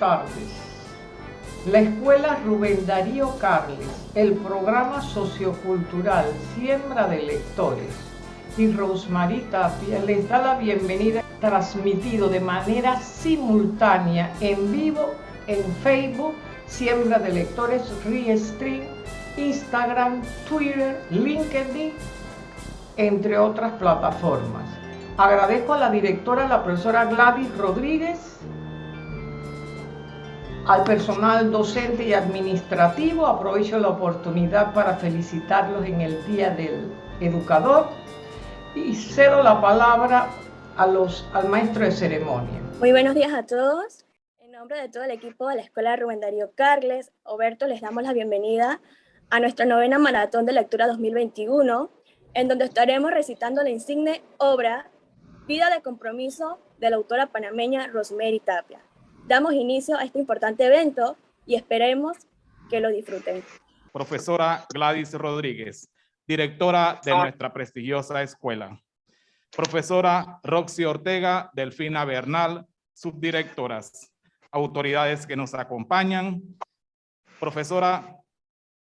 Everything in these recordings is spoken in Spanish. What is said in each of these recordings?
tardes. La Escuela Rubén Darío Carles, el programa sociocultural Siembra de Lectores y Rosemary Tapia les da la bienvenida transmitido de manera simultánea en vivo en Facebook, Siembra de Lectores, Restream, Instagram, Twitter, LinkedIn, entre otras plataformas. Agradezco a la directora, la profesora Gladys Rodríguez, al personal docente y administrativo. Aprovecho la oportunidad para felicitarlos en el Día del Educador y cedo la palabra al maestro de ceremonia. Muy buenos días a todos. En nombre de todo el equipo de la Escuela Rubén Darío Carles, Oberto, les damos la bienvenida a nuestra novena Maratón de Lectura 2021, en donde estaremos recitando la insigne obra Vida de Compromiso de la autora panameña Rosemary Tapia. Damos inicio a este importante evento y esperemos que lo disfruten. Profesora Gladys Rodríguez, directora de nuestra prestigiosa escuela. Profesora Roxy Ortega, Delfina Bernal, subdirectoras. Autoridades que nos acompañan. Profesora,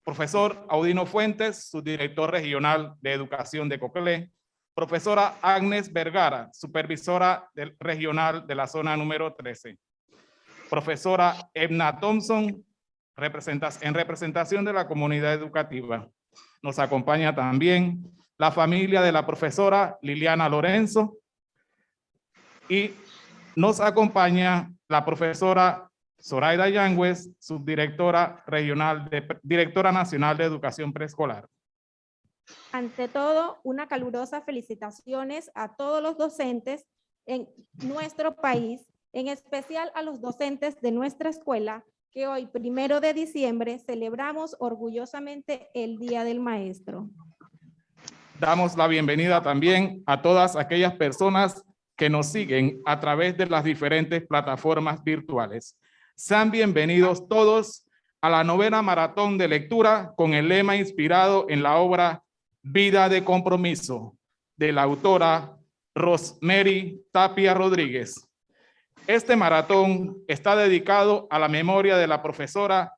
profesor Audino Fuentes, subdirector regional de educación de Coclé. Profesora Agnes Vergara, supervisora del regional de la zona número 13. Profesora Edna Thompson, en representación de la comunidad educativa. Nos acompaña también la familia de la profesora Liliana Lorenzo y nos acompaña la profesora Zoraida Yangüez, subdirectora regional, de, directora nacional de educación preescolar. Ante todo, una calurosa felicitaciones a todos los docentes en nuestro país, en especial a los docentes de nuestra escuela que hoy, primero de diciembre, celebramos orgullosamente el Día del Maestro. Damos la bienvenida también a todas aquellas personas que nos siguen a través de las diferentes plataformas virtuales. Sean bienvenidos todos a la novena maratón de lectura con el lema inspirado en la obra Vida de Compromiso de la autora Rosemary Tapia Rodríguez. Este maratón está dedicado a la memoria de la profesora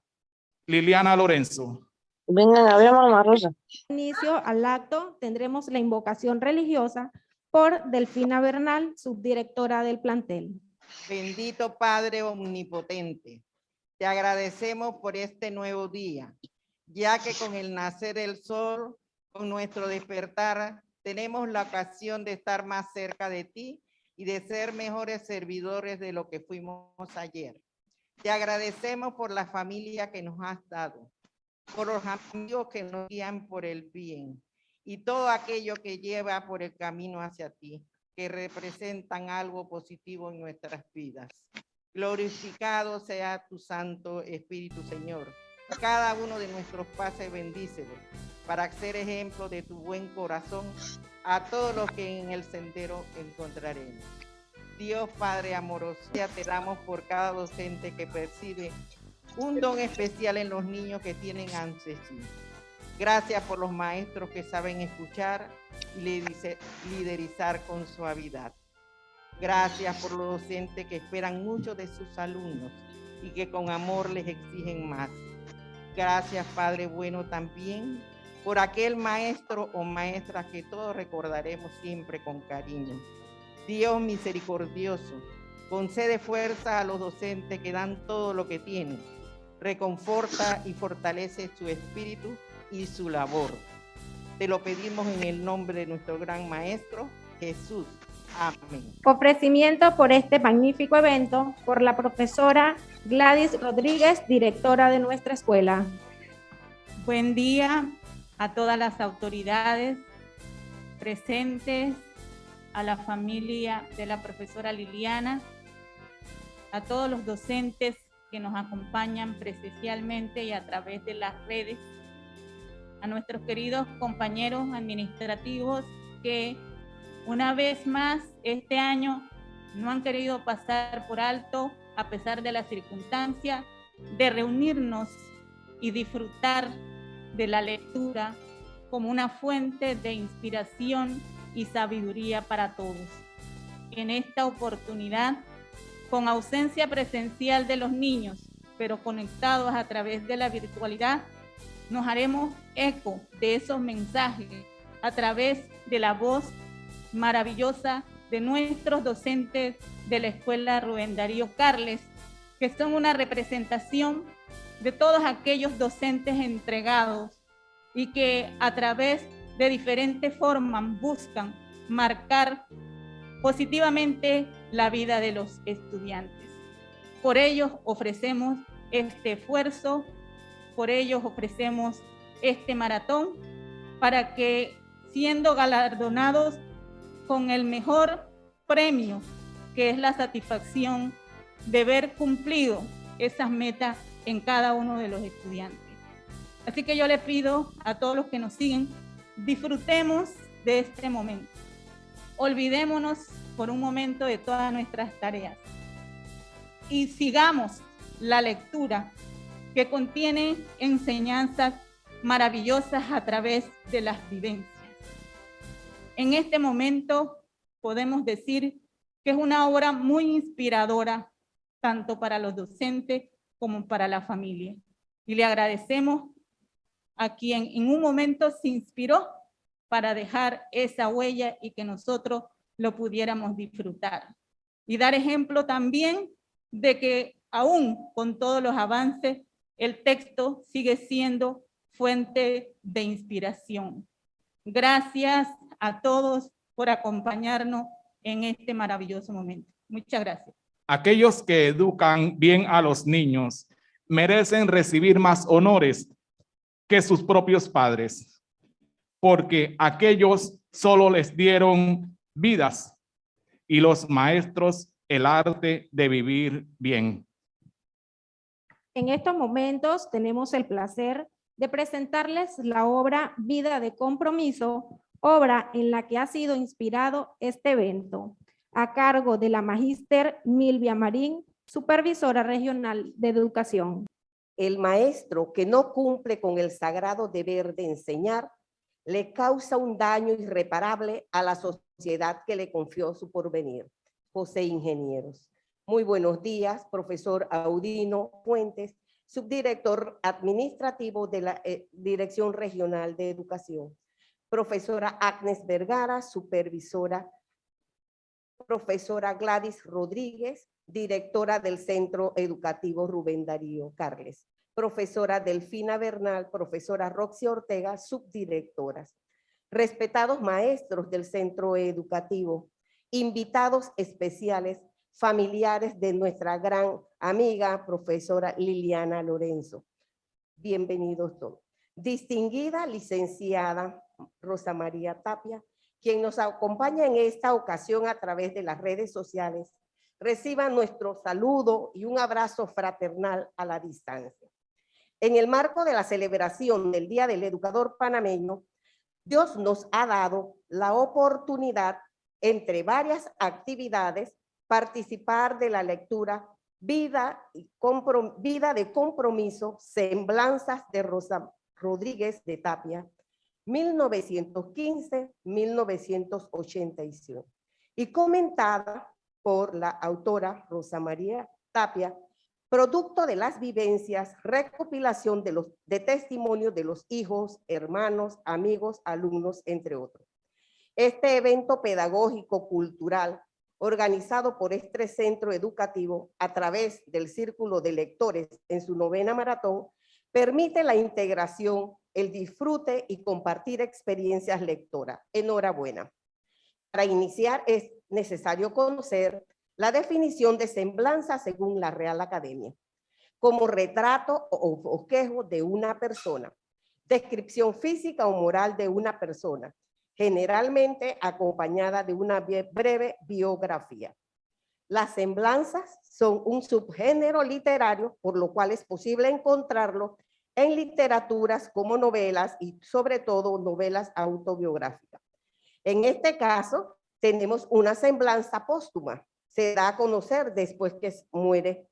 Liliana Lorenzo. Vengan, a Rosa. Inicio al acto tendremos la invocación religiosa por Delfina Bernal, subdirectora del plantel. Bendito Padre Omnipotente, te agradecemos por este nuevo día, ya que con el nacer del sol, con nuestro despertar, tenemos la ocasión de estar más cerca de ti y de ser mejores servidores de lo que fuimos ayer. Te agradecemos por la familia que nos has dado, por los amigos que nos guían por el bien y todo aquello que lleva por el camino hacia ti, que representan algo positivo en nuestras vidas. Glorificado sea tu Santo Espíritu, Señor. Cada uno de nuestros pases bendícelo para ser ejemplo de tu buen corazón a todos los que en el sendero encontraremos. Dios Padre amoroso, te damos por cada docente que percibe un don especial en los niños que tienen ansiedad. Gracias por los maestros que saben escuchar y liderizar con suavidad. Gracias por los docentes que esperan mucho de sus alumnos y que con amor les exigen más. Gracias, Padre bueno, también por aquel maestro o maestra que todos recordaremos siempre con cariño. Dios misericordioso, concede fuerza a los docentes que dan todo lo que tienen, reconforta y fortalece su espíritu y su labor. Te lo pedimos en el nombre de nuestro gran maestro, Jesús. Amén. Ofrecimiento por este magnífico evento por la profesora Gladys Rodríguez, directora de nuestra escuela. Buen día, a todas las autoridades presentes, a la familia de la profesora Liliana, a todos los docentes que nos acompañan presencialmente y a través de las redes, a nuestros queridos compañeros administrativos que una vez más este año no han querido pasar por alto, a pesar de la circunstancia, de reunirnos y disfrutar de la lectura como una fuente de inspiración y sabiduría para todos. En esta oportunidad con ausencia presencial de los niños, pero conectados a través de la virtualidad, nos haremos eco de esos mensajes a través de la voz maravillosa de nuestros docentes de la Escuela Rubén Darío Carles, que son una representación de todos aquellos docentes entregados y que a través de diferentes formas buscan marcar positivamente la vida de los estudiantes. Por ellos ofrecemos este esfuerzo, por ellos ofrecemos este maratón para que siendo galardonados con el mejor premio, que es la satisfacción de ver cumplido esas metas en cada uno de los estudiantes. Así que yo les pido a todos los que nos siguen, disfrutemos de este momento. Olvidémonos por un momento de todas nuestras tareas y sigamos la lectura que contiene enseñanzas maravillosas a través de las vivencias. En este momento podemos decir que es una obra muy inspiradora, tanto para los docentes como para la familia. Y le agradecemos a quien en un momento se inspiró para dejar esa huella y que nosotros lo pudiéramos disfrutar. Y dar ejemplo también de que aún con todos los avances, el texto sigue siendo fuente de inspiración. Gracias a todos por acompañarnos en este maravilloso momento. Muchas gracias. Aquellos que educan bien a los niños merecen recibir más honores que sus propios padres, porque aquellos solo les dieron vidas y los maestros el arte de vivir bien. En estos momentos tenemos el placer de presentarles la obra Vida de Compromiso, obra en la que ha sido inspirado este evento, a cargo de la magíster Milvia Marín, supervisora regional de educación. El maestro que no cumple con el sagrado deber de enseñar le causa un daño irreparable a la sociedad que le confió su porvenir. José Ingenieros. Muy buenos días, profesor Audino Fuentes, subdirector administrativo de la eh, Dirección Regional de Educación. Profesora Agnes Vergara, supervisora. Profesora Gladys Rodríguez, directora del Centro Educativo Rubén Darío Carles. Profesora Delfina Bernal, profesora Roxy Ortega, subdirectoras. Respetados maestros del Centro Educativo, invitados especiales, familiares de nuestra gran amiga profesora Liliana Lorenzo. Bienvenidos todos. Distinguida licenciada Rosa María Tapia, quien nos acompaña en esta ocasión a través de las redes sociales, reciba nuestro saludo y un abrazo fraternal a la distancia. En el marco de la celebración del Día del Educador Panameño, Dios nos ha dado la oportunidad, entre varias actividades, participar de la lectura Vida, de Compromiso, Semblanzas de Rosa Rodríguez de Tapia, 1915-1985, y comentada por la autora Rosa María Tapia, producto de las vivencias, recopilación de, testimonios de los hijos, hermanos, amigos, alumnos, entre otros. Este evento pedagógico cultural organizado por este centro educativo a través del Círculo de Lectores en su novena maratón, permite la integración, el disfrute y compartir experiencias lectoras. Enhorabuena. Para iniciar es necesario conocer la definición de semblanza según la Real Academia, como retrato o bosquejo de una persona, descripción física o moral de una persona, generalmente acompañada de una breve biografía. Las semblanzas son un subgénero literario, por lo cual es posible encontrarlo en literaturas como novelas y sobre todo novelas autobiográficas. En este caso, tenemos una semblanza póstuma. Se da a conocer después que muere,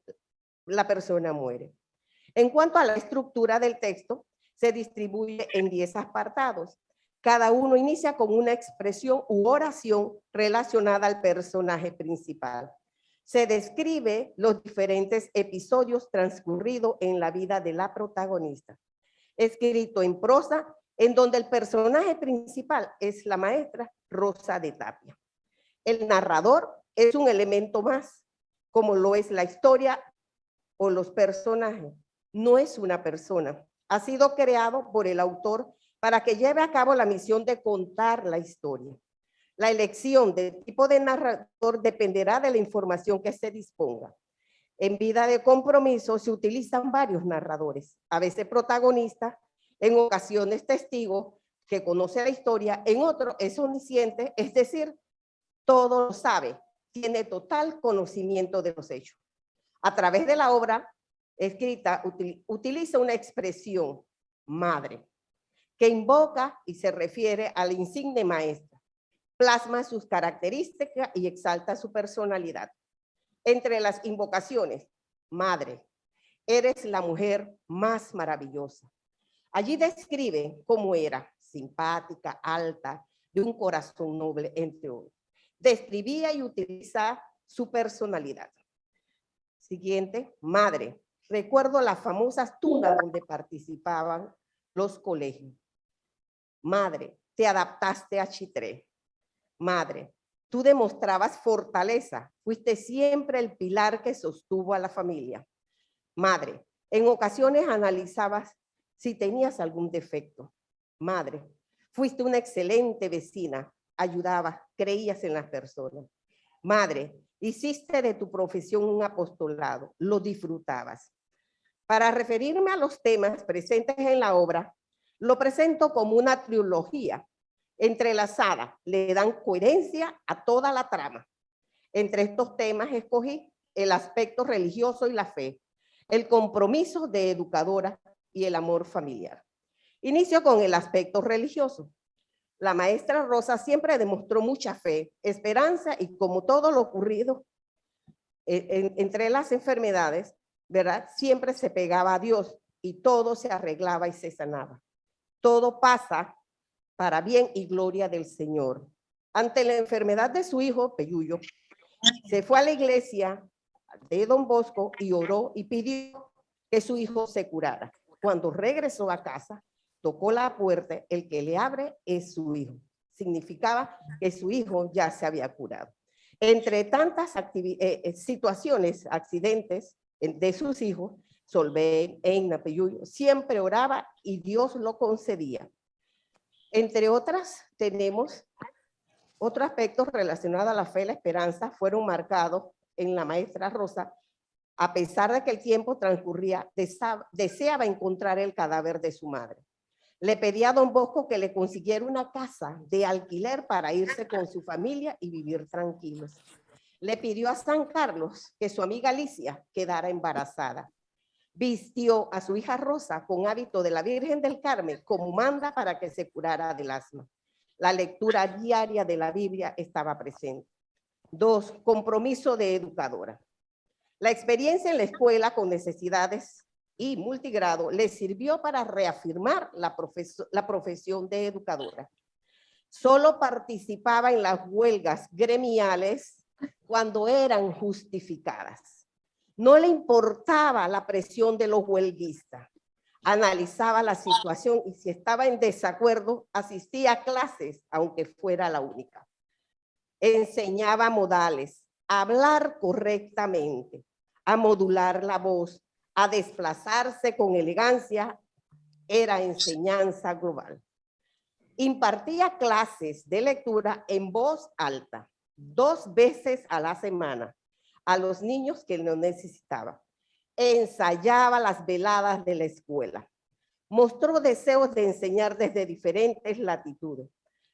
la persona muere. En cuanto a la estructura del texto, se distribuye en 10 apartados. Cada uno inicia con una expresión u oración relacionada al personaje principal. se describe los diferentes episodios transcurridos en la vida de la protagonista. Escrito en prosa, en donde el personaje principal es la maestra Rosa de Tapia. El narrador es un elemento más, como lo es la historia o los personajes. No es una persona. Ha sido creado por el autor para que lleve a cabo la misión de contar la historia. La elección del tipo de narrador dependerá de la información que se disponga. En vida de compromiso se utilizan varios narradores, a veces protagonistas, en ocasiones testigos que conoce la historia, en otro es omnisciente, es decir, todo lo sabe, tiene total conocimiento de los hechos. A través de la obra escrita utiliza una expresión, madre, que invoca y se refiere a la insigne maestra, plasma sus características y exalta su personalidad. Entre las invocaciones, madre, eres la mujer más maravillosa. Allí describe cómo era, simpática, alta, de un corazón noble, entre otros. Describía y utilizaba su personalidad. Siguiente, madre. Recuerdo las famosas tunas donde participaban los colegios. Madre, te adaptaste a Chitré. Madre, tú demostrabas fortaleza. Fuiste siempre el pilar que sostuvo a la familia. Madre, en ocasiones analizabas si tenías algún defecto. Madre, fuiste una excelente vecina. Ayudabas, creías en las personas. Madre, hiciste de tu profesión un apostolado. Lo disfrutabas. Para referirme a los temas presentes en la obra, lo presento como una trilogía entrelazada. Le dan coherencia a toda la trama. Entre estos temas escogí el aspecto religioso y la fe, el compromiso de educadora y el amor familiar. Inicio con el aspecto religioso. La maestra Rosa siempre demostró mucha fe, esperanza y como todo lo ocurrido eh, entre las enfermedades, ¿verdad? Siempre se pegaba a Dios y todo se arreglaba y se sanaba todo pasa para bien y gloria del Señor. Ante la enfermedad de su hijo, Peyuyo, se fue a la iglesia de Don Bosco y oró y pidió que su hijo se curara. Cuando regresó a casa, tocó la puerta, el que le abre es su hijo. Significaba que su hijo ya se había curado. Entre tantas eh, eh, situaciones, accidentes de sus hijos, Solvé, en Peyuyo, siempre oraba y Dios lo concedía. Entre otras, tenemos otros aspectos relacionados a la fe y la esperanza fueron marcados en la maestra Rosa, a pesar de que el tiempo transcurría, deseaba encontrar el cadáver de su madre. Le pedía a don Bosco que le consiguiera una casa de alquiler para irse con su familia y vivir tranquilos. Le pidió a San Carlos que su amiga Alicia quedara embarazada vistió a su hija Rosa con hábito de la Virgen del Carmen como manda para que se curara del asma. La lectura diaria de la Biblia estaba presente. Dos, compromiso de educadora. La experiencia en la escuela con necesidades y multigrado le sirvió para reafirmar la, profesión de educadora. Solo participaba en las huelgas gremiales cuando eran justificadas no le importaba la presión de los huelguistas. Analizaba la situación y si estaba en desacuerdo, asistía a clases, aunque fuera la única. Enseñaba modales, hablar correctamente, a modular la voz, a desplazarse con elegancia, era enseñanza global. Impartía clases de lectura en voz alta, dos veces a la semana, a los niños que lo necesitaban. Ensayaba las veladas de la escuela. Mostró deseos de enseñar desde diferentes latitudes.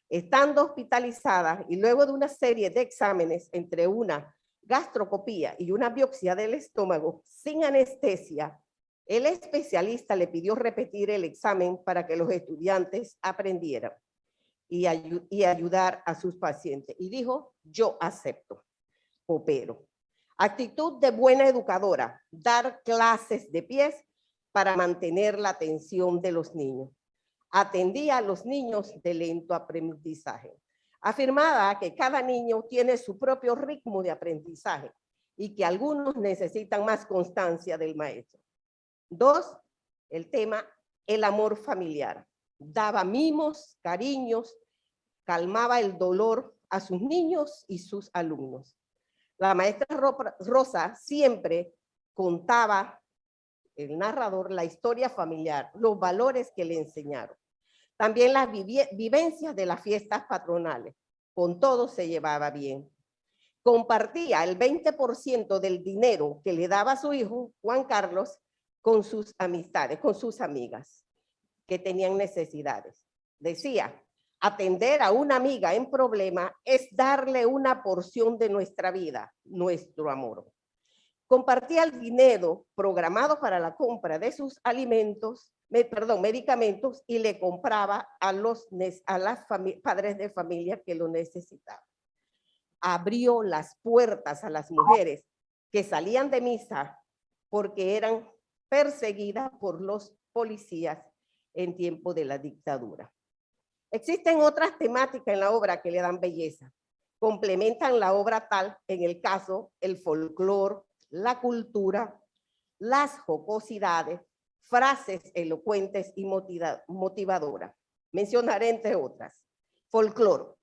Estando hospitalizada y luego de una serie de exámenes entre una gastrocopía y una biopsia del estómago sin anestesia, el especialista le pidió repetir el examen para que los estudiantes aprendieran y, ayudar a sus pacientes. Y dijo, yo acepto, coopero. Actitud de buena educadora, dar clases de pies para mantener la atención de los niños. Atendía a los niños de lento aprendizaje. Afirmaba que cada niño tiene su propio ritmo de aprendizaje y que algunos necesitan más constancia del maestro. Dos, el tema el amor familiar. Daba mimos, cariños, calmaba el dolor a sus niños y sus alumnos. La maestra Rosa siempre contaba, el narrador, la historia familiar, los valores que le enseñaron. También las vivencias de las fiestas patronales. Con todo se llevaba bien. Compartía el 20% del dinero que le daba su hijo, Juan Carlos, con sus amistades, con sus amigas que tenían necesidades. Decía, atender a una amiga en problema es darle una porción de nuestra vida, nuestro amor. Compartía el dinero programado para la compra de sus alimentos, perdón, medicamentos y le compraba a los a las padres de familia que lo necesitaban. Abrió las puertas a las mujeres que salían de misa porque eran perseguidas por los policías en tiempo de la dictadura. Existen otras temáticas en la obra que le dan belleza. Complementan la obra tal, en el caso, el folclore, la cultura, las jocosidades, frases elocuentes y motivadoras. Mencionaré entre otras. Folclore,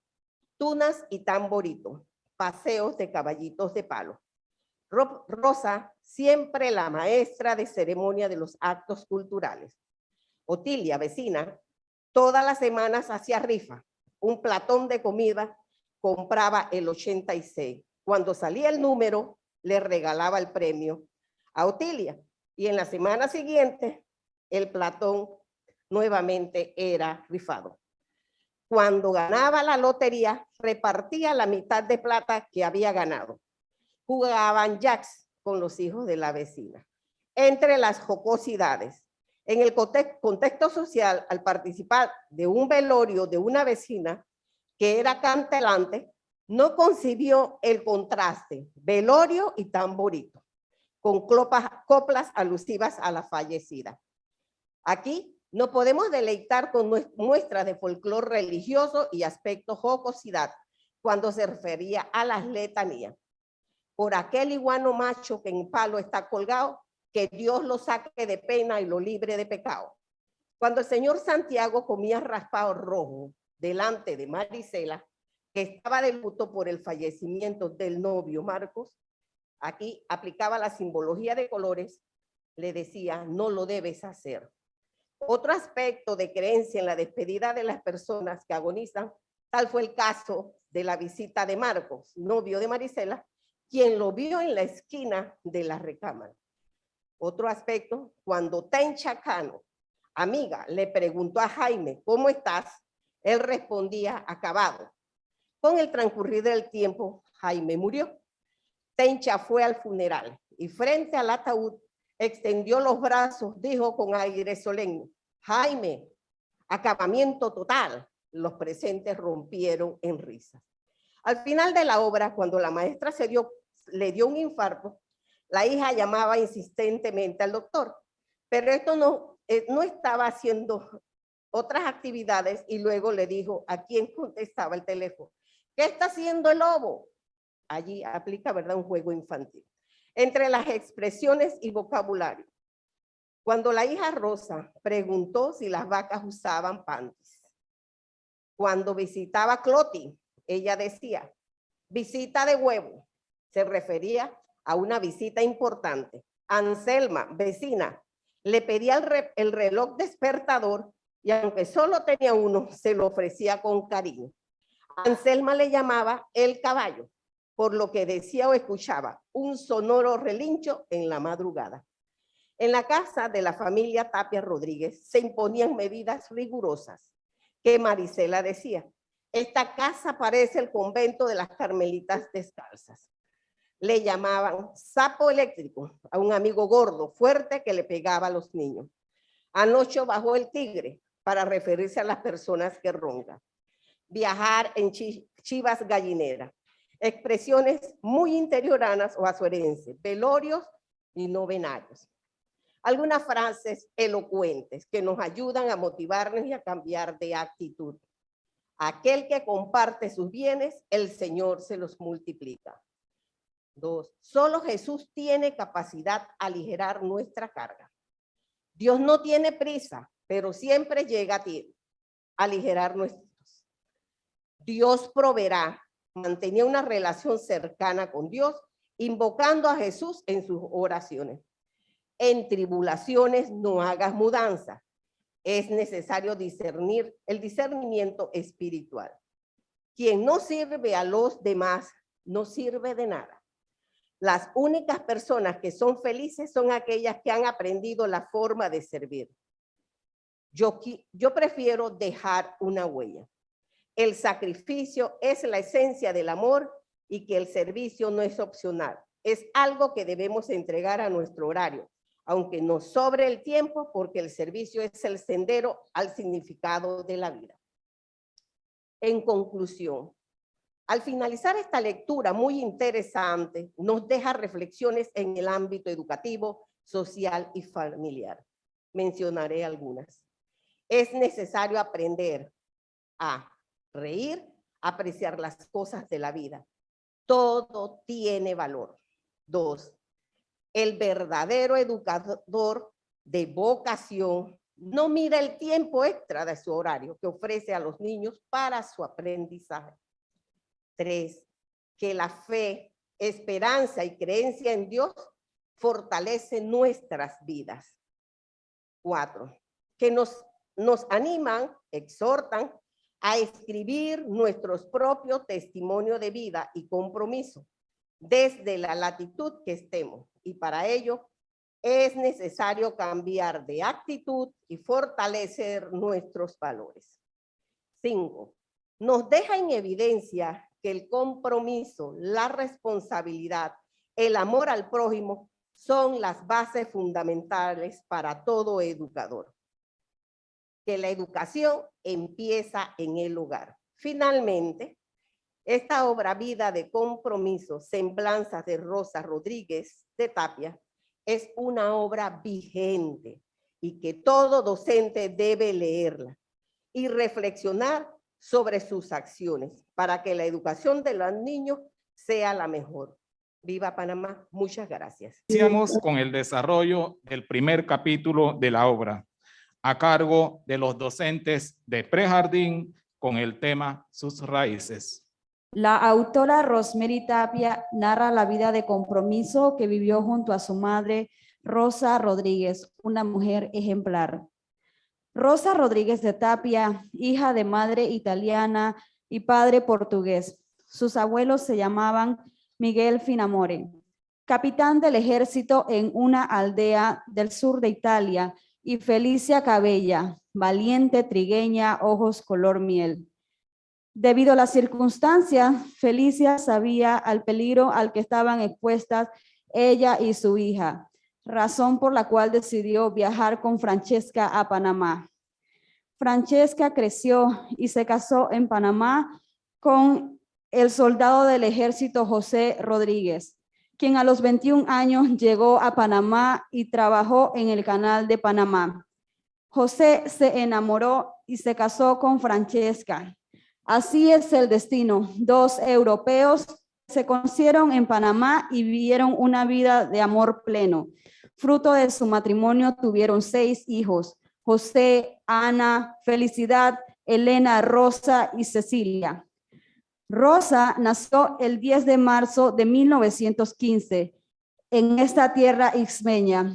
tunas y tamborito, paseos de caballitos de palo. Rosa, siempre la maestra de ceremonia de los actos culturales. Otilia, vecina, todas las semanas hacía rifa. Un platón de comida compraba el 86. Cuando salía el número, le regalaba el premio a Otilia. Y en la semana siguiente, el platón nuevamente era rifado. Cuando ganaba la lotería, repartía la mitad de plata que había ganado. Jugaban jacks con los hijos de la vecina. Entre las jocosidades, en el contexto social, al participar de un velorio de una vecina que era cantelante, no concibió el contraste, velorio y tamborito, con coplas alusivas a la fallecida. Aquí no podemos deleitar con muestras de folclore religioso y aspecto jocosidad cuando se refería a las letanías. Por aquel iguano macho que en palo está colgado, que Dios lo saque de pena y lo libre de pecado. Cuando el señor Santiago comía raspado rojo delante de Marisela, que estaba de luto por el fallecimiento del novio Marcos, aquí aplicaba la simbología de colores, le decía, no lo debes hacer. Otro aspecto de creencia en la despedida de las personas que agonizan, tal fue el caso de la visita de Marcos, novio de Marisela, quien lo vio en la esquina de la recámara. Otro aspecto, cuando Tencha Cano, amiga, le preguntó a Jaime, ¿cómo estás? Él respondía, acabado. Con el transcurrir del tiempo, Jaime murió. Tencha fue al funeral y frente al ataúd extendió los brazos, dijo con aire solemne, Jaime, acabamiento total. Los presentes rompieron en risas. Al final de la obra, cuando la maestra se dio, le dio un infarto, la hija llamaba insistentemente al doctor, pero esto no, eh, no estaba haciendo otras actividades y luego le dijo a quién contestaba el teléfono. ¿Qué está haciendo el lobo? Allí aplica, ¿verdad? Un juego infantil. Entre las expresiones y vocabulario. Cuando la hija Rosa preguntó si las vacas usaban panties. Cuando visitaba Cloti, ella decía, visita de huevo. Se refería a una visita importante. Anselma, vecina, le pedía el, reloj despertador y aunque solo tenía uno, se lo ofrecía con cariño. Anselma le llamaba el caballo, por lo que decía o escuchaba un sonoro relincho en la madrugada. En la casa de la familia Tapia Rodríguez se imponían medidas rigurosas que Marisela decía, esta casa parece el convento de las carmelitas descalzas le llamaban sapo eléctrico a un amigo gordo, fuerte, que le pegaba a los niños. Anoche bajó el tigre para referirse a las personas que roncan. Viajar en chivas gallineras. Expresiones muy interioranas o azuerenses, velorios y novenarios. Algunas frases elocuentes que nos ayudan a motivarnos y a cambiar de actitud. Aquel que comparte sus bienes, el Señor se los multiplica. Dos, solo Jesús tiene capacidad a aligerar nuestra carga. Dios no tiene prisa, pero siempre llega a ti a aligerar nuestros. Dios proveerá. Mantenía una relación cercana con Dios, invocando a Jesús en sus oraciones. En tribulaciones no hagas mudanza. Es necesario discernir el discernimiento espiritual. Quien no sirve a los demás, no sirve de nada. Las únicas personas que son felices son aquellas que han aprendido la forma de servir. Yo, prefiero dejar una huella. El sacrificio es la esencia del amor y que el servicio no es opcional. Es algo que debemos entregar a nuestro horario, aunque nos sobre el tiempo porque el servicio es el sendero al significado de la vida. En conclusión, al finalizar esta lectura muy interesante, nos deja reflexiones en el ámbito educativo, social y familiar. Mencionaré algunas. Es necesario aprender a reír, apreciar las cosas de la vida. Todo tiene valor. Dos, el verdadero educador de vocación no mira el tiempo extra de su horario que ofrece a los niños para su aprendizaje. Tres, que la fe, esperanza y creencia en Dios fortalece nuestras vidas. Cuatro, que nos, nos animan, exhortan a escribir nuestros propios testimonios de vida y compromiso desde la latitud que estemos. Y para ello es necesario cambiar de actitud y fortalecer nuestros valores. Cinco, nos deja en evidencia que el compromiso, la responsabilidad, el amor al prójimo son las bases fundamentales para todo educador. Que la educación empieza en el hogar. Finalmente, esta obra vida de compromiso, semblanzas de Rosa Rodríguez de Tapia, es una obra vigente y que todo docente debe leerla y reflexionar sobre sus acciones para que la educación de los niños sea la mejor. Viva Panamá, muchas gracias. Iniciamos con el desarrollo del primer capítulo de la obra, a cargo de los docentes de prejardín con el tema Sus raíces. La autora Rosemary Tapia narra la vida de compromiso que vivió junto a su madre Rosa Rodríguez, una mujer ejemplar. Rosa Rodríguez de Tapia, hija de madre italiana y padre portugués. Sus abuelos se llamaban Miguel Finamore, capitán del ejército en una aldea del sur de Italia, y Felicia Cabella, valiente trigueña, ojos color miel. Debido a las circunstancias, Felicia sabía al peligro al que estaban expuestas ella y su hija, razón por la cual decidió viajar con Francesca a Panamá. Francesca creció y se casó en Panamá con el soldado del ejército José Rodríguez, quien a los 21 años llegó a Panamá y trabajó en el canal de Panamá. José se enamoró y se casó con Francesca. Así es el destino. Dos europeos se conocieron en Panamá y vivieron una vida de amor pleno. Fruto de su matrimonio tuvieron seis hijos, José, Ana, Felicidad, Elena, Rosa y Cecilia. Rosa nació el 10 de marzo de 1915 en esta tierra ixmeña.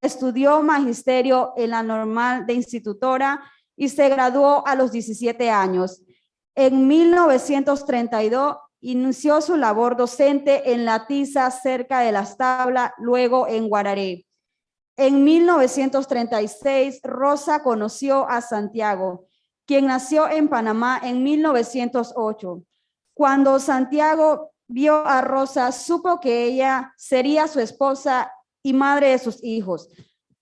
Estudió magisterio en la normal de institutora y se graduó a los 17 años. En 1932 inició su labor docente en La Tiza, cerca de las tablas, luego en Guararé. En 1936, Rosa conoció a Santiago, quien nació en Panamá en 1908. Cuando Santiago vio a Rosa, supo que ella sería su esposa y madre de sus hijos,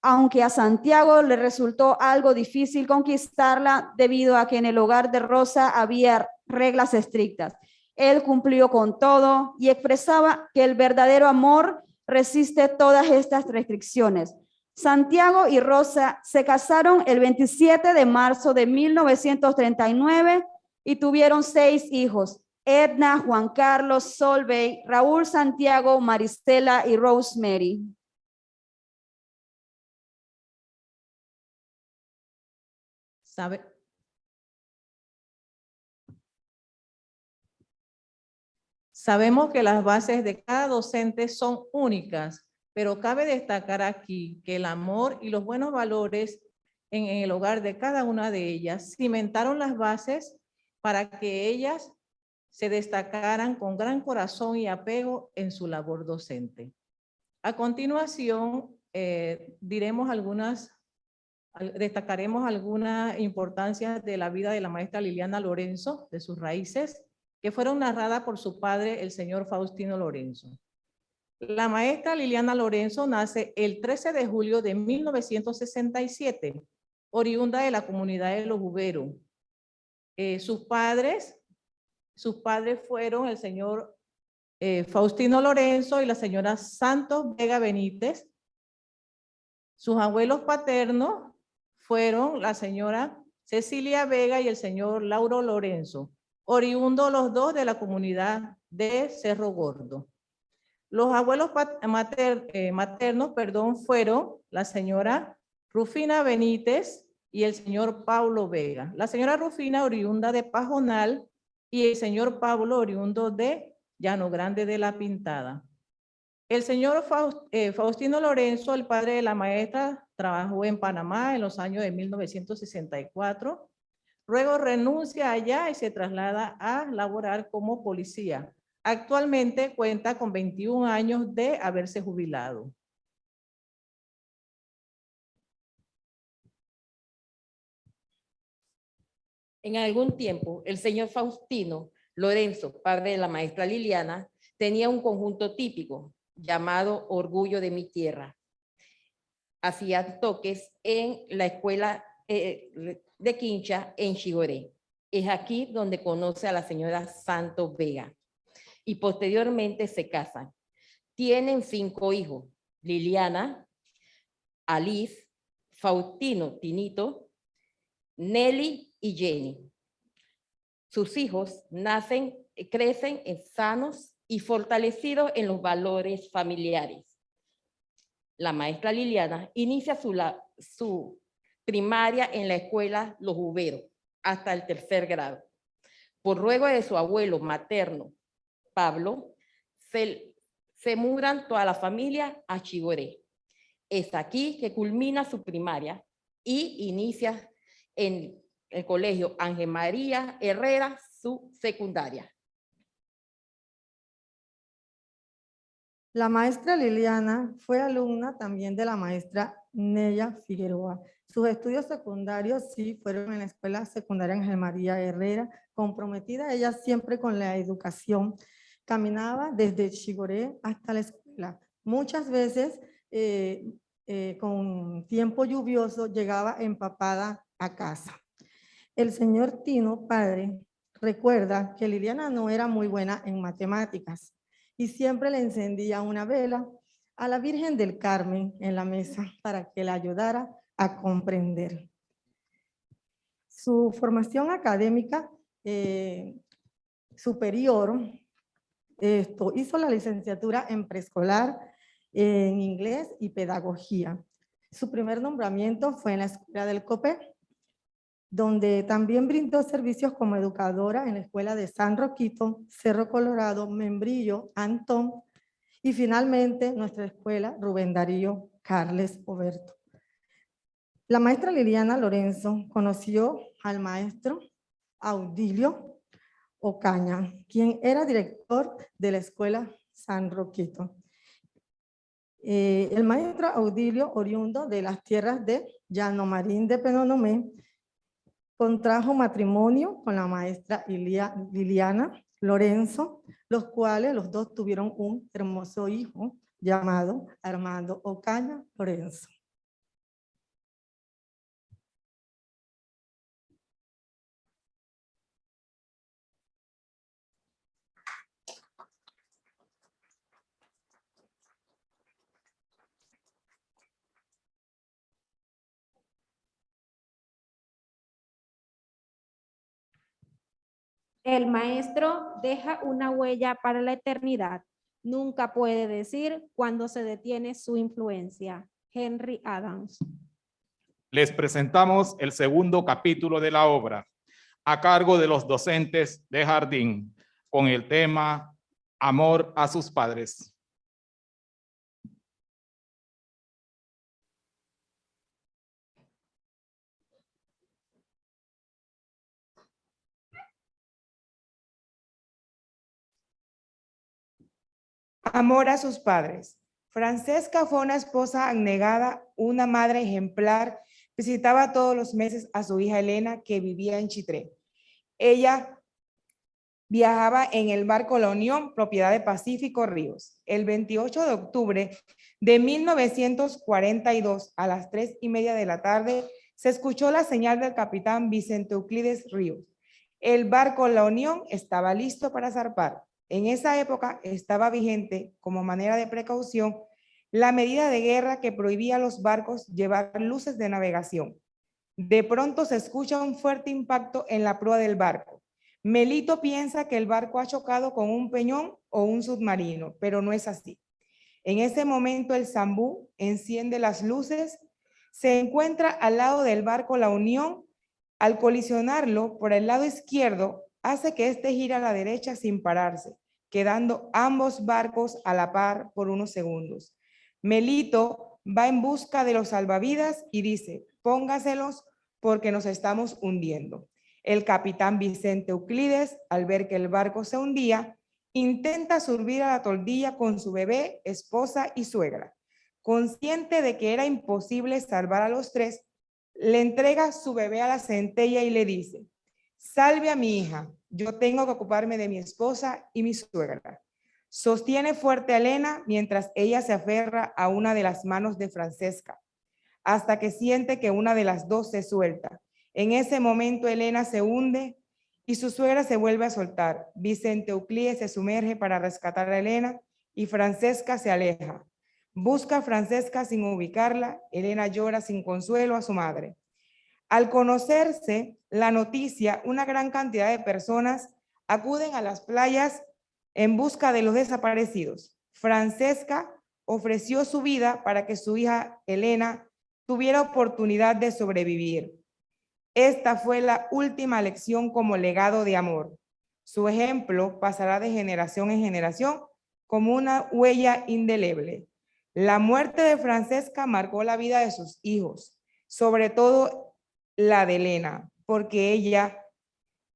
aunque a Santiago le resultó algo difícil conquistarla debido a que en el hogar de Rosa había reglas estrictas. Él cumplió con todo y expresaba que el verdadero amor resiste todas estas restricciones. Santiago y Rosa se casaron el 27 de marzo de 1939 y tuvieron seis hijos, Edna, Juan Carlos, Solvey, Raúl Santiago, Maristela y Rosemary. Sabe. Sabemos que las bases de cada docente son únicas, pero cabe destacar aquí que el amor y los buenos valores en, el hogar de cada una de ellas cimentaron las bases para que ellas se destacaran con gran corazón y apego en su labor docente. A continuación, eh, diremos algunas, al- destacaremos algunas importancias de la vida de la maestra Liliana Lorenzo, de sus raíces, que fueron narradas por su padre, el señor Faustino Lorenzo. La maestra Liliana Lorenzo nace el 13 de julio de 1967, oriunda de la comunidad de Los Uberos. Eh, sus padres, sus padres fueron el señor eh, Faustino Lorenzo y la señora Santos Vega Benítez. Sus abuelos paternos fueron la señora Cecilia Vega y el señor Lauro Lorenzo, oriundos los dos de la comunidad de Cerro Gordo. Los abuelos mater- eh, maternos perdón, fueron la señora Rufina Benítez y el señor Pablo Vega. La señora Rufina oriunda de Pajonal y el señor Pablo oriundo de Llano Grande de la Pintada. El señor eh, Faustino Lorenzo, el padre de la maestra, trabajó en Panamá en los años de 1964. Luego renuncia allá y se traslada a laborar como policía. Actualmente cuenta con 21 años de haberse jubilado. En algún tiempo, el señor Faustino Lorenzo, padre de la maestra Liliana, tenía un conjunto típico llamado Orgullo de mi Tierra. Hacía toques en la escuela eh, de Quincha en Chigoré. Es aquí donde conoce a la señora Santos Vega y posteriormente se casan. Tienen cinco hijos, Liliana, Alice, Faustino Tinito, Nelly y Jenny. Sus hijos nacen, crecen en sanos y fortalecidos en los valores familiares. La maestra Liliana inicia su, su primaria en la escuela Los Uberos hasta el tercer grado. Por ruego de su abuelo materno, Pablo, se, mudan toda la familia a Chigoré. Es aquí que culmina su primaria y inicia en el colegio Ángel María Herrera su secundaria. La maestra Liliana fue alumna también de la maestra Nella Figueroa. Sus estudios secundarios sí fueron en la Escuela Secundaria Ángel María Herrera, comprometida ella siempre con la educación. Caminaba desde Chigoré hasta la escuela. Muchas veces eh, eh, con tiempo lluvioso llegaba empapada a casa. El señor Tino, padre, recuerda que Liliana no era muy buena en matemáticas y siempre le encendía una vela a la Virgen del Carmen en la mesa para que la ayudara a comprender. Su formación académica eh, superior, hizo la licenciatura en preescolar, en inglés y pedagogía. Su primer nombramiento fue en la escuela del COPE, donde también brindó servicios como educadora en la escuela de San Roquito, Cerro Colorado, Membrillo, Antón y finalmente nuestra escuela Rubén Darío Carles Oberto. La maestra Liliana Lorenzo conoció al maestro Audilio Ocaña, quien era director de la escuela San Roquito. Eh, el maestro Audilio, oriundo de las tierras de Llano Marín de Penonomé, contrajo matrimonio con la maestra Ilia- Liliana Lorenzo, los cuales los dos tuvieron un hermoso hijo llamado Armando Ocaña Lorenzo. El maestro deja una huella para la eternidad. Nunca puede decir cuándo se detiene su influencia. Henry Adams. Les presentamos el segundo capítulo de la obra, a cargo de los docentes de jardín, con el tema Amor a sus padres. Amor a sus padres. Francesca fue una esposa abnegada, una madre ejemplar, visitaba todos los meses a su hija Elena que vivía en Chitré. Ella viajaba en el barco La Unión, propiedad de Pacífico Ríos. El 28 de octubre de 1942 a las tres y media de la tarde se escuchó la señal del capitán Vicente Euclides Ríos. El barco La Unión estaba listo para zarpar. En esa época estaba vigente, como manera de precaución, la medida de guerra que prohibía a los barcos llevar luces de navegación. De pronto se escucha un fuerte impacto en la proa del barco. Melito piensa que el barco ha chocado con un peñón o un submarino, pero no es así. En ese momento el Zambú enciende las luces, se encuentra al lado del barco La Unión. Al colisionarlo por el lado izquierdo, hace que éste gire a la derecha sin pararse, quedando ambos barcos a la par por unos segundos. Melito va en busca de los salvavidas y dice, póngaselos porque nos estamos hundiendo. El capitán Vicente Euclides, al ver que el barco se hundía, intenta subir a la toldilla con su bebé, esposa y suegra. Consciente de que era imposible salvar a los tres, le entrega su bebé a la centella y le dice, salve a mi hija, yo tengo que ocuparme de mi esposa y mi suegra. Sostiene fuerte a Elena mientras ella se aferra a una de las manos de Francesca, hasta que siente que una de las dos se suelta. En ese momento Elena se hunde y su suegra se vuelve a soltar. Vicente Euclides se sumerge para rescatar a Elena y Francesca se aleja. Busca a Francesca sin ubicarla. Elena llora sin consuelo a su madre. Al conocerse la noticia, una gran cantidad de personas acuden a las playas en busca de los desaparecidos. Francesca ofreció su vida para que su hija Elena tuviera oportunidad de sobrevivir. Esta fue la última lección como legado de amor. Su ejemplo pasará de generación en generación como una huella indeleble. La muerte de Francesca marcó la vida de sus hijos, sobre todo la de Elena, porque ella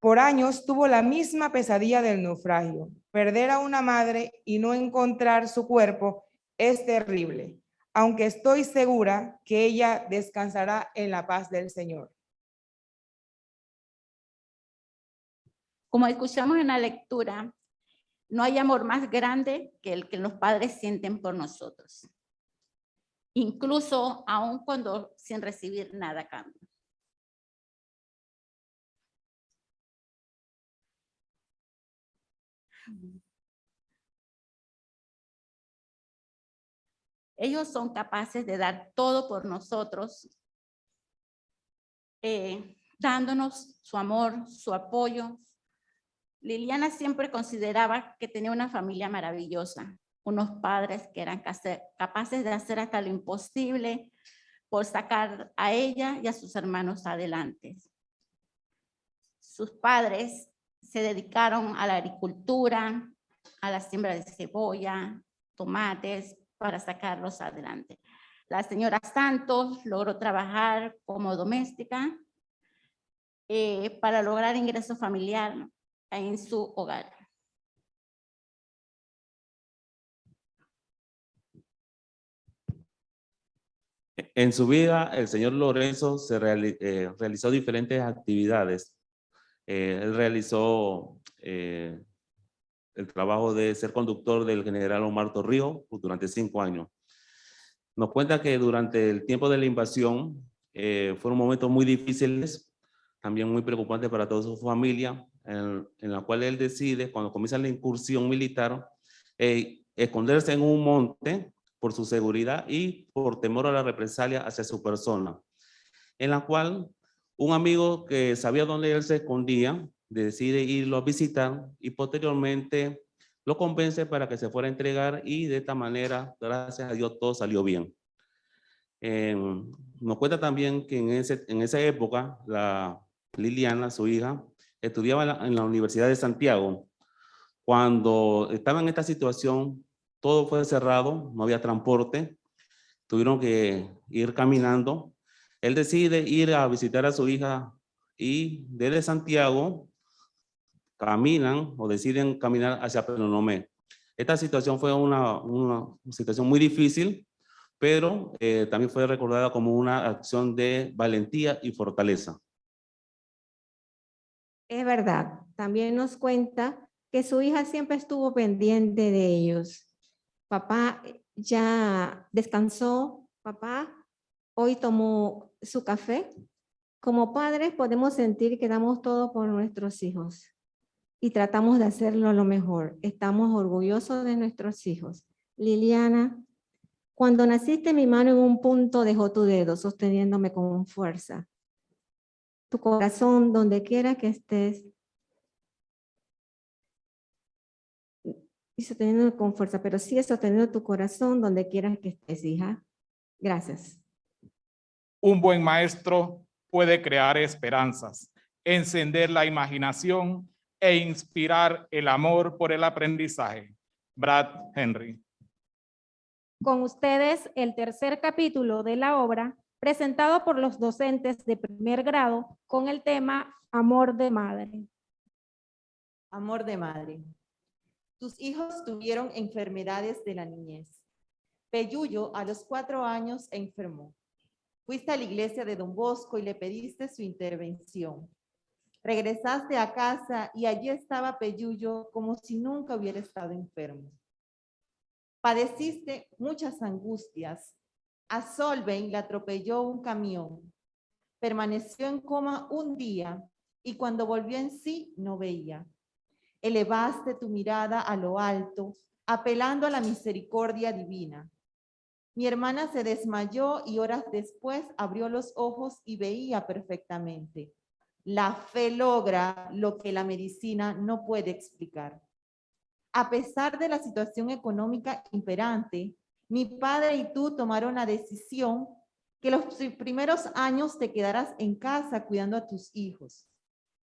por años tuvo la misma pesadilla del naufragio. Perder a una madre y no encontrar su cuerpo es terrible, aunque estoy segura que ella descansará en la paz del Señor. Como escuchamos en la lectura, no hay amor más grande que el que los padres sienten por nosotros. Incluso aun cuando sin recibir nada a cambio. Ellos son capaces de dar todo por nosotros, eh, dándonos su amor, su apoyo. Liliana siempre consideraba que tenía una familia maravillosa, unos padres que eran capaces de hacer hasta lo imposible por sacar a ella y a sus hermanos adelante. Sus padres se dedicaron a la agricultura, a la siembra de cebolla, tomates, para sacarlos adelante. La señora Santos logró trabajar como doméstica eh, para lograr ingreso familiar en su hogar. En su vida, el señor Lorenzo se eh, realizó diferentes actividades. Eh, él realizó el trabajo de ser conductor del general Omar Torrijos durante cinco años. Nos cuenta que durante el tiempo de la invasión eh, fueron momentos muy difíciles, también muy preocupantes para toda su familia, en, la cual él decide, cuando comienza la incursión militar, eh, esconderse en un monte por su seguridad y por temor a la represalia hacia su persona, en la cual un amigo que sabía dónde él se escondía, decide irlo a visitar y posteriormente lo convence para que se fuera a entregar y de esta manera, gracias a Dios, todo salió bien. Eh, nos cuenta también que en, ese, en esa época, la Liliana, su hija, estudiaba en la, en la Universidad de Santiago. Cuando estaba en esta situación, todo fue cerrado, no había transporte, tuvieron que ir caminando. Él decide ir a visitar a su hija y desde Santiago caminan o deciden caminar hacia Penonomé. Esta situación fue una, situación muy difícil, pero eh, también fue recordada como una acción de valentía y fortaleza. Es verdad, también nos cuenta que su hija siempre estuvo pendiente de ellos. Papá ya descansó, papá hoy tomó su café. Como padres podemos sentir que damos todo por nuestros hijos y tratamos de hacerlo lo mejor. Estamos orgullosos de nuestros hijos. Liliana, cuando naciste mi mano en un punto dejó tu dedo sosteniéndome con fuerza. Tu corazón, donde quiera que estés, y sosteniendo con fuerza, pero sigue sosteniendo tu corazón donde quieras que estés, hija. Gracias. Un buen maestro puede crear esperanzas, encender la imaginación e inspirar el amor por el aprendizaje. Brad Henry. Con ustedes el tercer capítulo de la obra presentado por los docentes de primer grado con el tema Amor de Madre. Amor de Madre. Tus hijos tuvieron enfermedades de la niñez. Peyuyo a los cuatro años enfermó. Fuiste a la iglesia de Don Bosco y le pediste su intervención. Regresaste a casa y allí estaba Peyuyo como si nunca hubiera estado enfermo. Padeciste muchas angustias. A Solveig le atropelló un camión. Permaneció en coma un día y cuando volvió en sí no veía. Elevaste tu mirada a lo alto, apelando a la misericordia divina. Mi hermana se desmayó y horas después abrió los ojos y veía perfectamente. La fe logra lo que la medicina no puede explicar. A pesar de la situación económica imperante, mi padre y tú tomaron la decisión que los primeros años te quedarás en casa cuidando a tus hijos.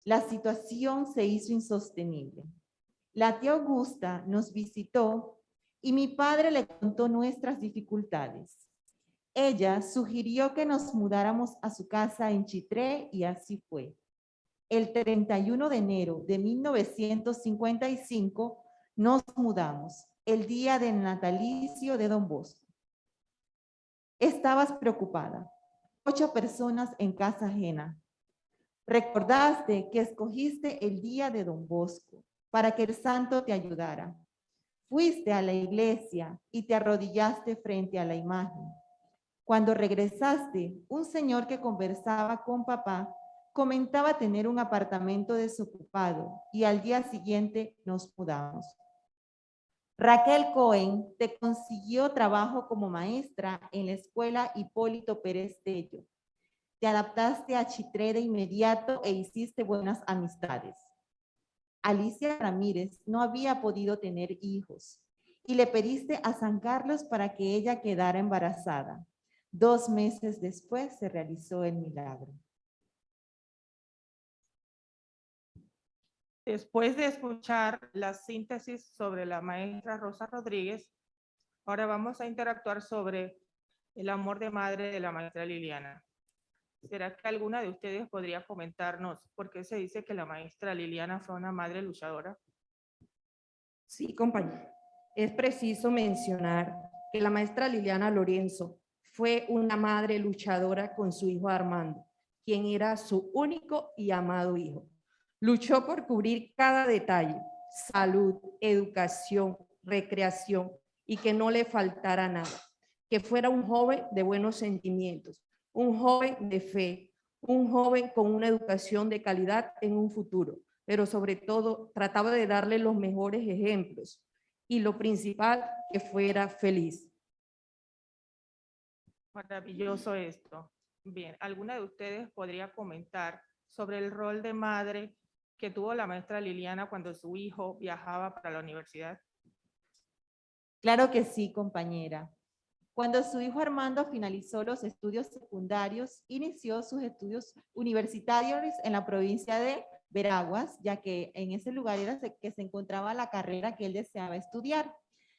La situación se hizo insostenible. La tía Augusta nos visitó y mi padre le contó nuestras dificultades. Ella sugirió que nos mudáramos a su casa en Chitré y así fue. El 31 de enero de 1955 nos mudamos, el día del natalicio de Don Bosco. Estabas preocupada. Ocho personas en casa ajena. Recordaste que escogiste el día de Don Bosco para que el santo te ayudara. Fuiste a la iglesia y te arrodillaste frente a la imagen. Cuando regresaste, un señor que conversaba con papá comentaba tener un apartamento desocupado y al día siguiente nos mudamos. Raquel Cohen te consiguió trabajo como maestra en la escuela Hipólito Pérez Tello. Te adaptaste a Chitré de inmediato e hiciste buenas amistades. Alicia Ramírez no había podido tener hijos y le pediste a San Carlos para que ella quedara embarazada. Dos meses después se realizó el milagro. Después de escuchar la síntesis sobre la maestra Rosa Rodríguez, ahora vamos a interactuar sobre el amor de madre de la maestra Liliana. ¿Será que alguna de ustedes podría comentarnos por qué se dice que la maestra Liliana fue una madre luchadora? Sí, compañero. Es preciso mencionar que la maestra Liliana Lorenzo fue una madre luchadora con su hijo Armando, quien era su único y amado hijo. Luchó por cubrir cada detalle, salud, educación, recreación y que no le faltara nada. Que fuera un joven de buenos sentimientos, un joven de fe, un joven con una educación de calidad en un futuro, pero sobre todo trataba de darle los mejores ejemplos y lo principal, que fuera feliz. Maravilloso esto. Bien, ¿alguna de ustedes podría comentar sobre el rol de madre que tuvo la maestra Liliana cuando su hijo viajaba para la universidad? Claro que sí, compañera. Cuando su hijo Armando finalizó los estudios secundarios, inició sus estudios universitarios en la provincia de Veraguas, ya que en ese lugar era que se encontraba la carrera que él deseaba estudiar.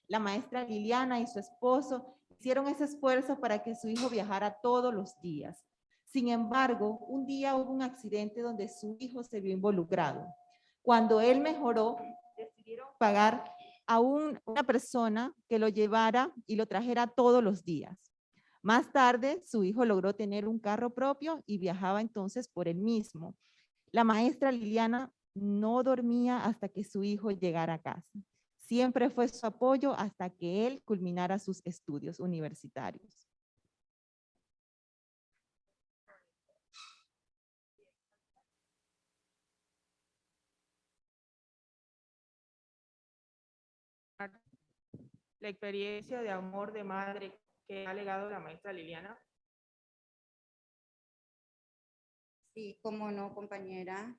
La maestra Liliana y su esposo hicieron ese esfuerzo para que su hijo viajara todos los días. Sin embargo, un día hubo un accidente donde su hijo se vio involucrado. Cuando él mejoró, decidieron pagar a una persona que lo llevara y lo trajera todos los días. Más tarde, su hijo logró tener un carro propio y viajaba entonces por él mismo. La maestra Liliana no dormía hasta que su hijo llegara a casa. Siempre fue su apoyo hasta que él culminara sus estudios universitarios. La experiencia de amor de madre que ha legado la maestra Liliana. Sí, cómo no, compañera.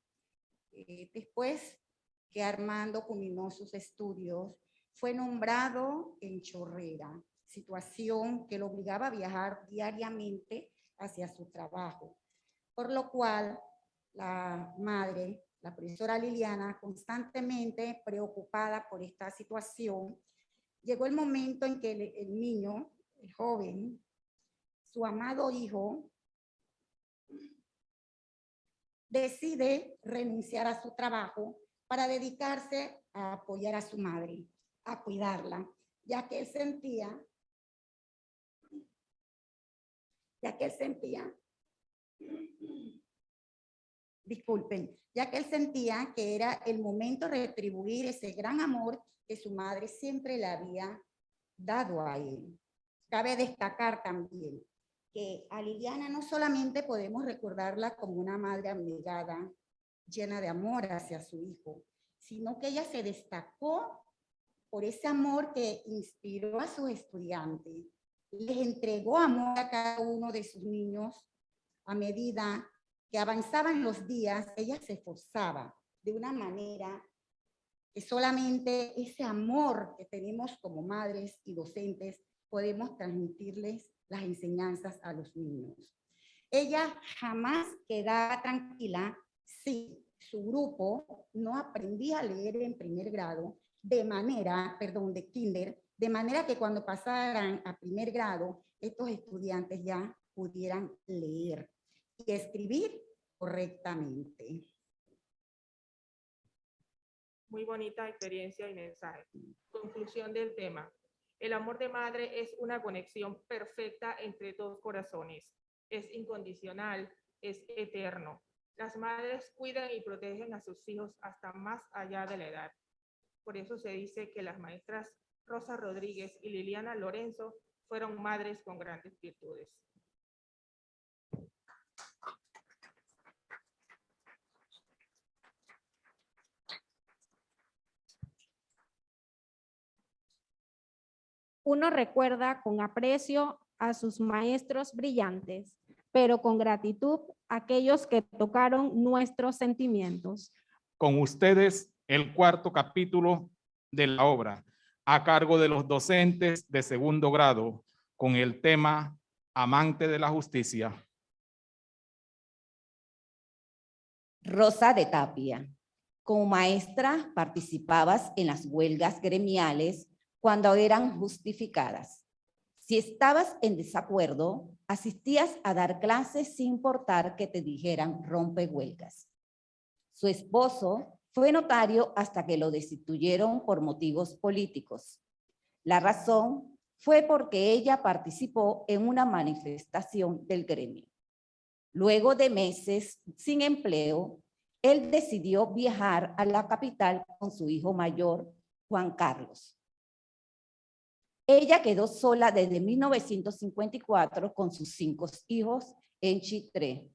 Eh, después que Armando culminó sus estudios, fue nombrado en Chorrera, situación que lo obligaba a viajar diariamente hacia su trabajo, por lo cual la madre, la profesora Liliana, constantemente preocupada por esta situación, llegó el momento en que el, niño, el joven, su amado hijo, decide renunciar a su trabajo para dedicarse a apoyar a su madre, a cuidarla, ya que él sentía, ya que él sentía, disculpen, ya que él sentía que era el momento de retribuir ese gran amor que su madre siempre le había dado a él. Cabe destacar también que a Liliana no solamente podemos recordarla como una madre abnegada, llena de amor hacia su hijo, sino que ella se destacó por ese amor que inspiró a sus estudiantes. Les entregó amor a cada uno de sus niños a medida que avanzaban los días, ella se esforzaba de una manera que solamente ese amor que tenemos como madres y docentes podemos transmitirles las enseñanzas a los niños. Ella jamás quedaba tranquila si su grupo no aprendía a leer en primer grado de manera, perdón, de kinder, de manera que cuando pasaran a primer grado, estos estudiantes ya pudieran leer y escribir correctamente. Muy bonita experiencia y mensaje. Conclusión del tema. El amor de madre es una conexión perfecta entre dos corazones. Es incondicional, es eterno. Las madres cuidan y protegen a sus hijos hasta más allá de la edad. Por eso se dice que las maestras Rosa Rodríguez y Liliana Lorenzo fueron madres con grandes virtudes. Uno recuerda con aprecio a sus maestros brillantes, pero con gratitud a aquellos que tocaron nuestros sentimientos. Con ustedes, el cuarto capítulo de la obra, a cargo de los docentes de segundo grado, con el tema Amante de la Justicia. Rosa de Tapia. Como maestra participabas en las huelgas gremiales cuando eran justificadas. Si estabas en desacuerdo, asistías a dar clases sin importar que te dijeran rompe huelgas. Su esposo fue notario hasta que lo destituyeron por motivos políticos. La razón fue porque ella participó en una manifestación del gremio. Luego de meses sin empleo, él decidió viajar a la capital con su hijo mayor, Juan Carlos. Ella quedó sola desde 1954 con sus cinco hijos en Chitré.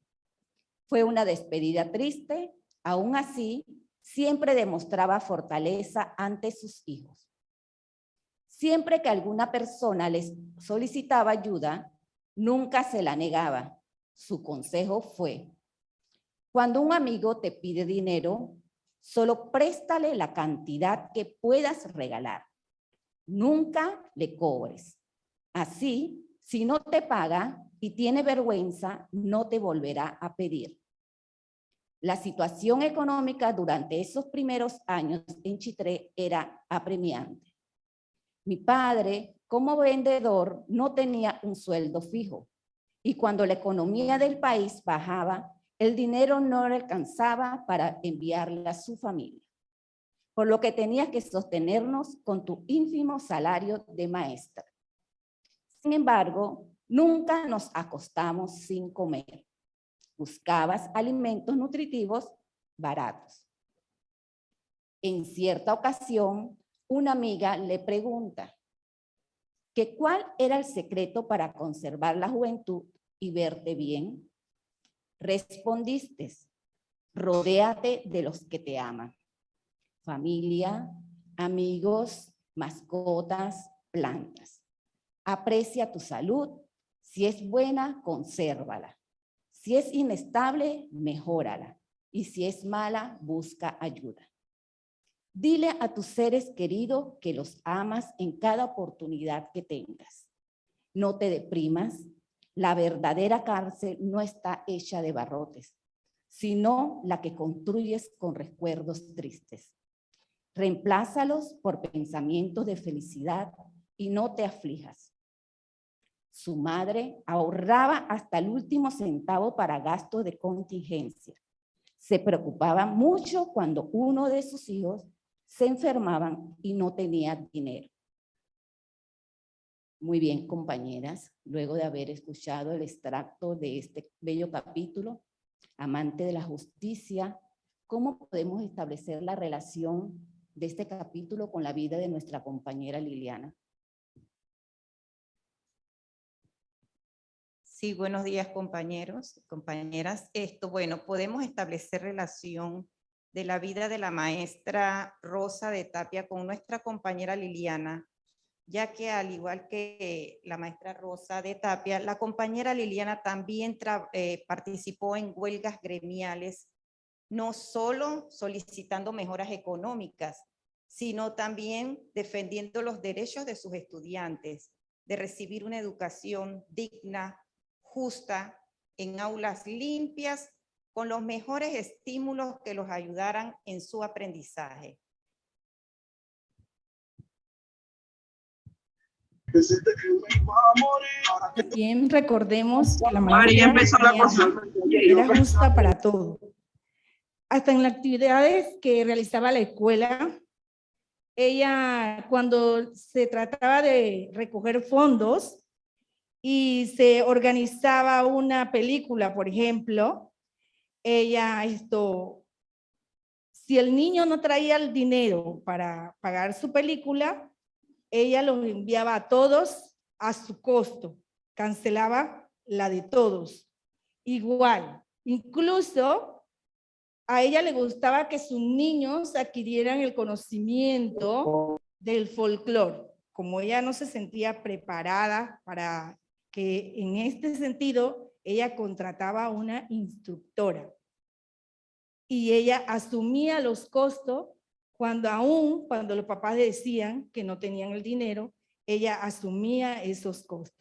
Fue una despedida triste, aún así, siempre demostraba fortaleza ante sus hijos. Siempre que alguna persona les solicitaba ayuda, nunca se la negaba. Su consejo fue, cuando un amigo te pide dinero, Solo préstale la cantidad que puedas regalar. Nunca le cobres. Así, si no te paga y tiene vergüenza, no te volverá a pedir. La situación económica durante esos primeros años en Chitré era apremiante. Mi padre, como vendedor, no tenía un sueldo fijo y cuando la economía del país bajaba, el dinero no alcanzaba para enviarle a su familia, por lo que tenía que sostenernos con tu ínfimo salario de maestra. Sin embargo, nunca nos acostamos sin comer. Buscabas alimentos nutritivos baratos. En cierta ocasión, una amiga le pregunta que cuál era el secreto para conservar la juventud y verte bien. Respondiste, rodéate de los que te aman. Familia, amigos, mascotas, plantas. Aprecia tu salud. Si es buena, consérvala. Si es inestable, mejórala. Y si es mala, busca ayuda. Dile a tus seres queridos que los amas en cada oportunidad que tengas. No te deprimas. La verdadera cárcel no está hecha de barrotes, sino la que construyes con recuerdos tristes. Reemplázalos por pensamientos de felicidad y no te aflijas. Su madre ahorraba hasta el último centavo para gastos de contingencia. Se preocupaba mucho cuando uno de sus hijos se enfermaban y no tenía dinero. Muy bien, compañeras, luego de haber escuchado el extracto de este bello capítulo, amante de la justicia, ¿cómo podemos establecer la relación de este capítulo con la vida de nuestra compañera Liliana? Sí, buenos días compañeros, compañeras. Esto, bueno, podemos establecer relación de la vida de la maestra Rosa de Tapia con nuestra compañera Liliana, ya que al igual que la maestra Rosa de Tapia, la compañera Liliana también eh, participó en huelgas gremiales, no solo solicitando mejoras económicas, sino también defendiendo los derechos de sus estudiantes, de recibir una educación digna, justa, en aulas limpias con los mejores estímulos que los ayudaran en su aprendizaje. Bien, recordemos que la mayoría era justa para todo. Hasta en las actividades que realizaba la escuela, ella cuando se trataba de recoger fondos y se organizaba una película, por ejemplo, ella esto, si el niño no traía el dinero para pagar su película, ella los enviaba a todos a su costo, cancelaba la de todos. Igual, incluso a ella le gustaba que sus niños adquirieran el conocimiento del folclore. Como ella no se sentía preparada para que en este sentido ella contrataba una instructora y ella asumía los costos cuando aún, cuando los papás decían que no tenían el dinero, ella asumía esos costos.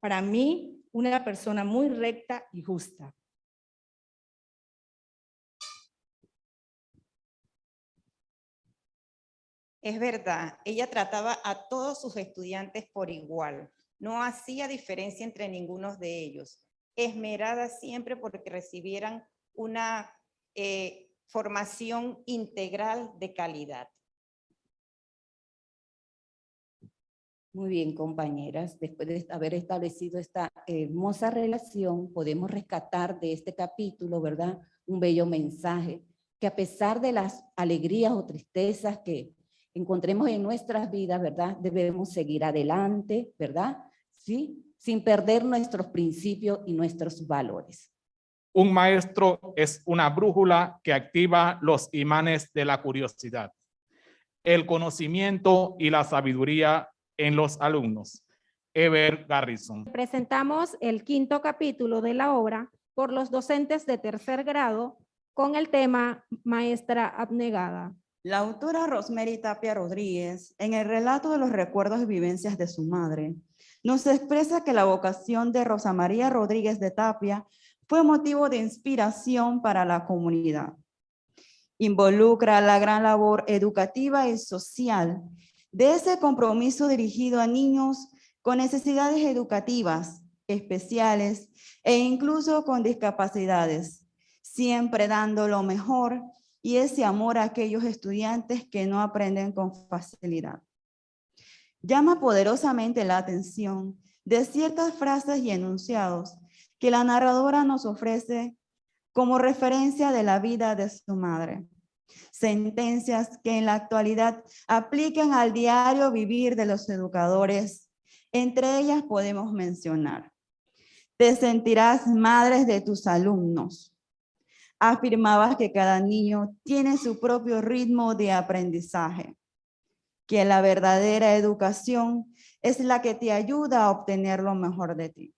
Para mí, una persona muy recta y justa. Es verdad, ella trataba a todos sus estudiantes por igual. No hacía diferencia entre ninguno de ellos esmerada siempre porque recibieran una eh, formación integral de calidad. Muy bien, compañeras. Después de haber establecido esta hermosa relación, podemos rescatar de este capítulo, ¿verdad? Un bello mensaje, que a pesar de las alegrías o tristezas que encontremos en nuestras vidas, ¿verdad? Debemos seguir adelante, ¿verdad? Sí, sin perder nuestros principios y nuestros valores. Un maestro es una brújula que activa los imanes de la curiosidad, el conocimiento y la sabiduría en los alumnos. Ever Garrison. Presentamos el quinto capítulo de la obra por los docentes de tercer grado con el tema Maestra Abnegada. La autora Rosemary Tapia Rodríguez, en el relato de los recuerdos y vivencias de su madre, nos expresa que la vocación de Rosa María Rodríguez de Tapia fue motivo de inspiración para la comunidad. Involucra la gran labor educativa y social de ese compromiso dirigido a niños con necesidades educativas especiales e incluso con discapacidades, siempre dando lo mejor y ese amor a aquellos estudiantes que no aprenden con facilidad. Llama poderosamente la atención de ciertas frases y enunciados que la narradora nos ofrece como referencia de la vida de su madre. Sentencias que en la actualidad aplican al diario vivir de los educadores. Entre ellas podemos mencionar. Te sentirás madres de tus alumnos afirmaba que cada niño tiene su propio ritmo de aprendizaje, que la verdadera educación es la que te ayuda a obtener lo mejor de ti.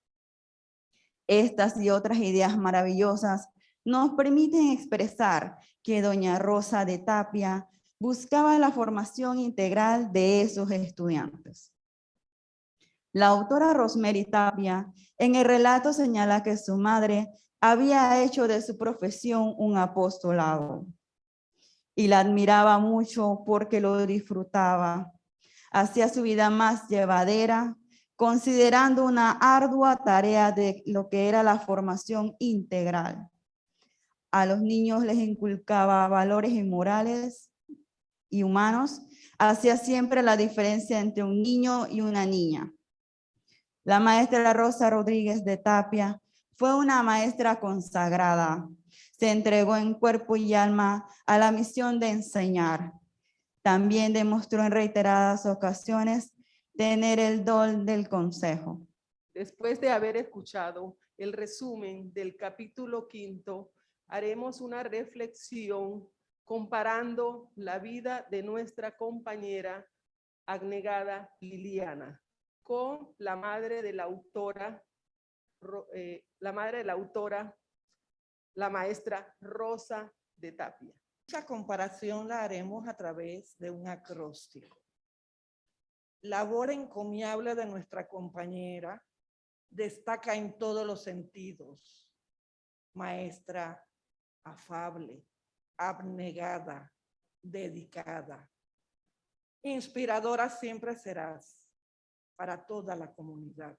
Estas y otras ideas maravillosas nos permiten expresar que doña Rosa de Tapia buscaba la formación integral de esos estudiantes. La autora Rosemary Tapia en el relato señala que su madre había hecho de su profesión un apostolado y la admiraba mucho porque lo disfrutaba. Hacía su vida más llevadera, considerando una ardua tarea de lo que era la formación integral. A los niños les inculcaba valores inmorales y humanos, hacía siempre la diferencia entre un niño y una niña. La maestra Rosa Rodríguez de Tapia fue una maestra consagrada. Se entregó en cuerpo y alma a la misión de enseñar. También demostró en reiteradas ocasiones tener el don del consejo. Después de haber escuchado el resumen del capítulo quinto, haremos una reflexión comparando la vida de nuestra compañera abnegada Liliana con la madre de la autora eh, la madre de la autora, la maestra Rosa de Tapia. Esta comparación la haremos a través de un acróstico. Labor encomiable de nuestra compañera destaca en todos los sentidos. Maestra afable, abnegada, dedicada. Inspiradora siempre serás para toda la comunidad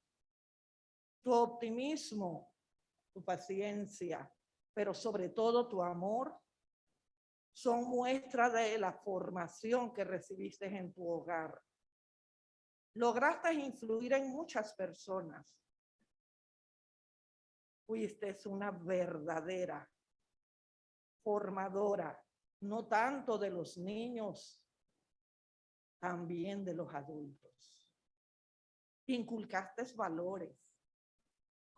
tu optimismo, tu paciencia, pero sobre todo tu amor, son muestra de la formación que recibiste en tu hogar. Lograste influir en muchas personas. Fuiste una verdadera formadora, no tanto de los niños, también de los adultos. Inculcaste valores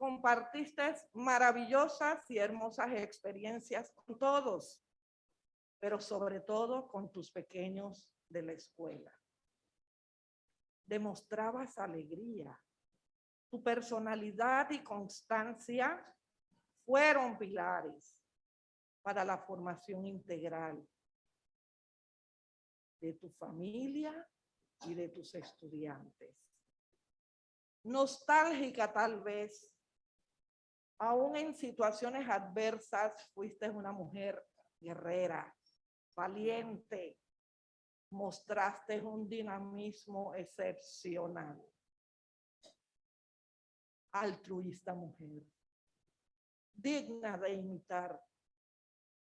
compartiste maravillosas y hermosas experiencias con todos, pero sobre todo con tus pequeños de la escuela. Demostrabas alegría. Tu personalidad y constancia fueron pilares para la formación integral de tu familia y de tus estudiantes. Nostálgica tal vez Aún en situaciones adversas, fuiste una mujer guerrera, valiente, mostraste un dinamismo excepcional. Altruista mujer, digna de imitar,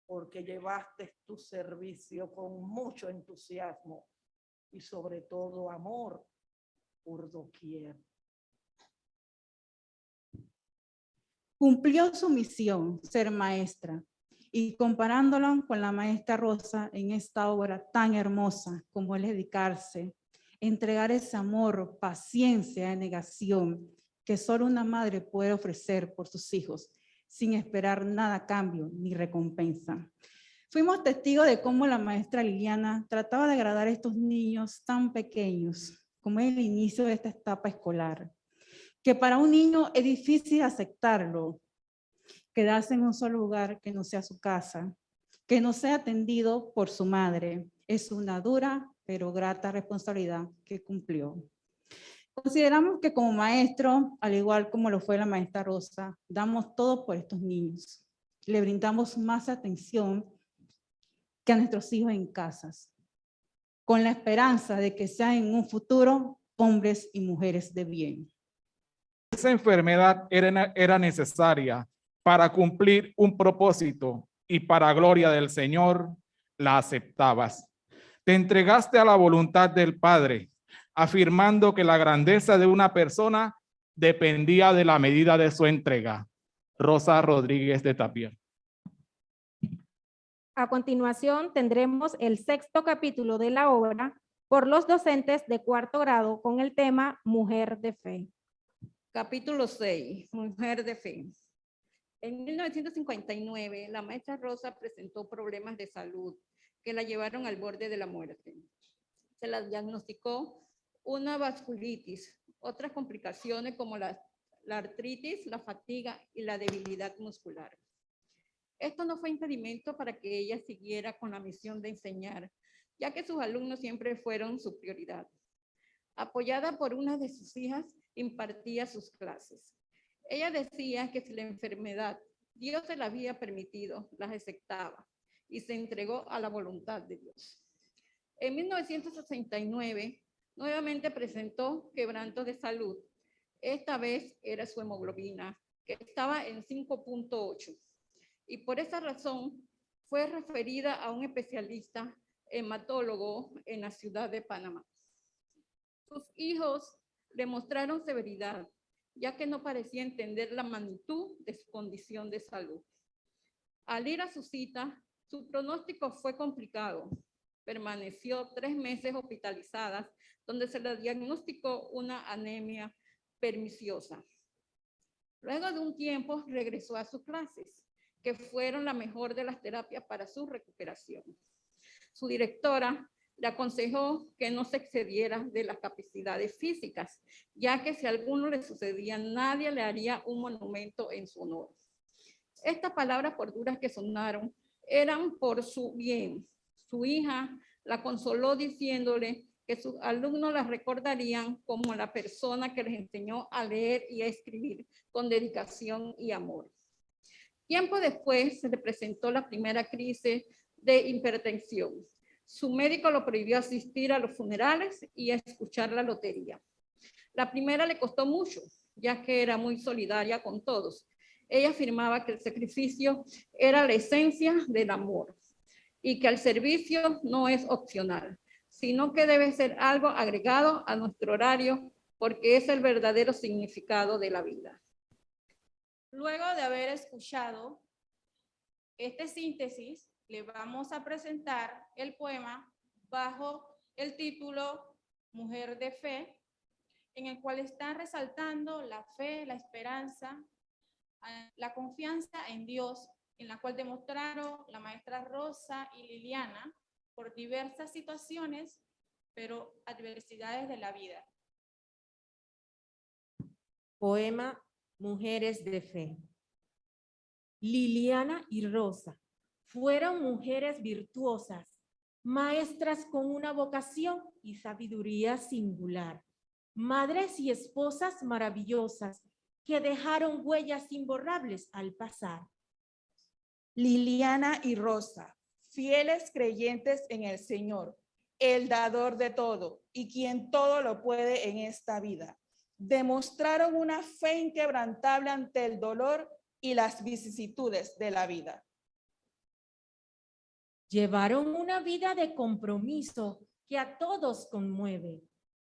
porque llevaste tu servicio con mucho entusiasmo y sobre todo amor por doquier. Cumplió su misión, ser maestra, y comparándolo con la maestra Rosa en esta obra tan hermosa como es dedicarse, entregar ese amor, paciencia, negación que solo una madre puede ofrecer por sus hijos sin esperar nada cambio ni recompensa. Fuimos testigos de cómo la maestra Liliana trataba de agradar a estos niños tan pequeños, como el inicio de esta etapa escolar que para un niño es difícil aceptarlo, quedarse en un solo lugar que no sea su casa, que no sea atendido por su madre. Es una dura pero grata responsabilidad que cumplió. Consideramos que como maestro, al igual como lo fue la maestra Rosa, damos todo por estos niños. Le brindamos más atención que a nuestros hijos en casas, con la esperanza de que sean en un futuro hombres y mujeres de bien. Esa enfermedad era, era necesaria para cumplir un propósito y para gloria del Señor la aceptabas. Te entregaste a la voluntad del Padre, afirmando que la grandeza de una persona dependía de la medida de su entrega. Rosa Rodríguez de Tapia. A continuación tendremos el sexto capítulo de la obra por los docentes de cuarto grado con el tema Mujer de Fe. Capítulo 6, Mujer de Fe. En 1959, la maestra Rosa presentó problemas de salud que la llevaron al borde de la muerte. Se la diagnosticó una vasculitis, otras complicaciones como la, la artritis, la fatiga y la debilidad muscular. Esto no fue impedimento para que ella siguiera con la misión de enseñar, ya que sus alumnos siempre fueron su prioridad. Apoyada por una de sus hijas, impartía sus clases. Ella decía que si la enfermedad Dios se la había permitido, las aceptaba y se entregó a la voluntad de Dios. En 1969, nuevamente presentó quebrantos de salud. Esta vez era su hemoglobina, que estaba en 5.8. Y por esa razón fue referida a un especialista hematólogo en la ciudad de Panamá. Sus hijos le mostraron severidad, ya que no parecía entender la magnitud de su condición de salud. Al ir a su cita, su pronóstico fue complicado. Permaneció tres meses hospitalizada, donde se le diagnosticó una anemia perniciosa. Luego de un tiempo regresó a sus clases, que fueron la mejor de las terapias para su recuperación. Su directora le aconsejó que no se excediera de las capacidades físicas, ya que si a alguno le sucedía, nadie le haría un monumento en su honor. Estas palabras, por que sonaron, eran por su bien. Su hija la consoló diciéndole que sus alumnos la recordarían como la persona que les enseñó a leer y a escribir con dedicación y amor. Tiempo después se le presentó la primera crisis de hipertensión. Su médico lo prohibió asistir a los funerales y a escuchar la lotería. La primera le costó mucho, ya que era muy solidaria con todos ella afirmaba que el sacrificio era la esencia del amor y que el servicio no es opcional, sino que debe ser algo agregado a nuestro horario porque es el verdadero significado de la vida. Luego de haber escuchado este síntesis, le vamos a presentar el poema bajo el título Mujer de Fe, en el cual está resaltando la fe, la esperanza, la confianza en Dios, en la cual demostraron la maestra Rosa y Liliana por diversas situaciones, pero adversidades de la vida. Poema Mujeres de Fe. Liliana y Rosa fueron mujeres virtuosas, maestras con una vocación y sabiduría singular, madres y esposas maravillosas que dejaron huellas imborrables al pasar. Liliana y Rosa, fieles creyentes en el Señor, el dador de todo y quien todo lo puede en esta vida. Demostraron una fe inquebrantable ante el dolor y las vicisitudes de la vida. Llevaron una vida de compromiso que a todos conmueve.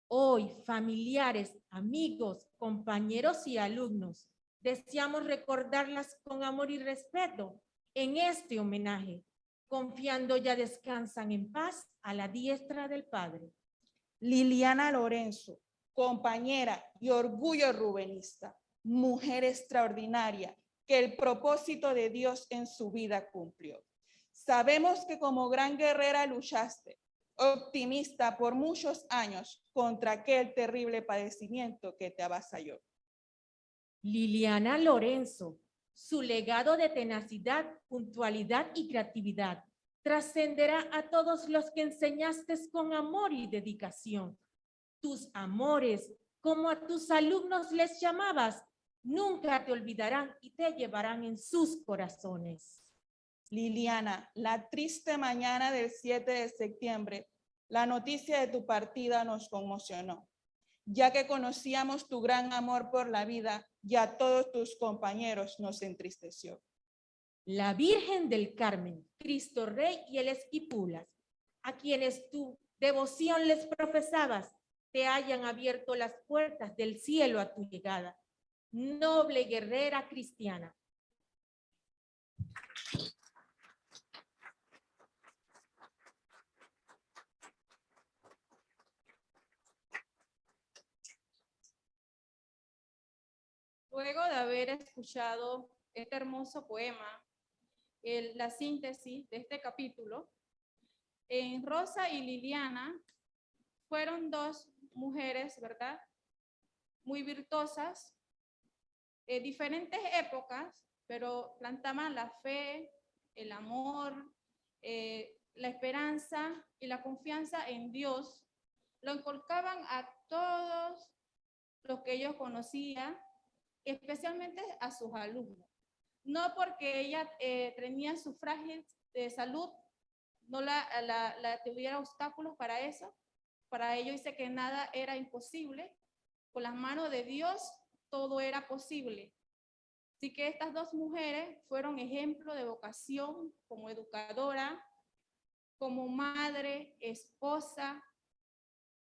Hoy, familiares, amigos, compañeros y alumnos, deseamos recordarlas con amor y respeto en este homenaje, confiando ya descansan en paz a la diestra del Padre. Liliana Lorenzo, compañera y orgullo rubenista, mujer extraordinaria que el propósito de Dios en su vida cumplió. Sabemos que como gran guerrera luchaste, optimista por muchos años contra aquel terrible padecimiento que te avasalló. Liliana Lorenzo, su legado de tenacidad, puntualidad y creatividad trascenderá a todos los que enseñaste con amor y dedicación. Tus amores, como a tus alumnos les llamabas, nunca te olvidarán y te llevarán en sus corazones. Liliana, la triste mañana del 7 de septiembre, la noticia de tu partida nos conmocionó, ya que conocíamos tu gran amor por la vida y a todos tus compañeros nos entristeció. La Virgen del Carmen, Cristo Rey y el Esquipulas, a quienes tu devoción les profesabas, te hayan abierto las puertas del cielo a tu llegada. Noble guerrera cristiana, Luego de haber escuchado este hermoso poema, el- la síntesis de este capítulo, en Rosa y Liliana fueron dos mujeres, ¿verdad? Muy virtuosas, en diferentes épocas, pero plantaban la fe, el amor, eh, la esperanza y la confianza en Dios. Lo inculcaban a todos los que ellos conocían especialmente a sus alumnos. No porque ella eh, tenía su frágil de salud, no la tuviera obstáculos para eso. Para ello dice que nada era imposible. Con las manos de Dios todo era posible. Así que estas dos mujeres fueron ejemplo de vocación como educadora, como madre, esposa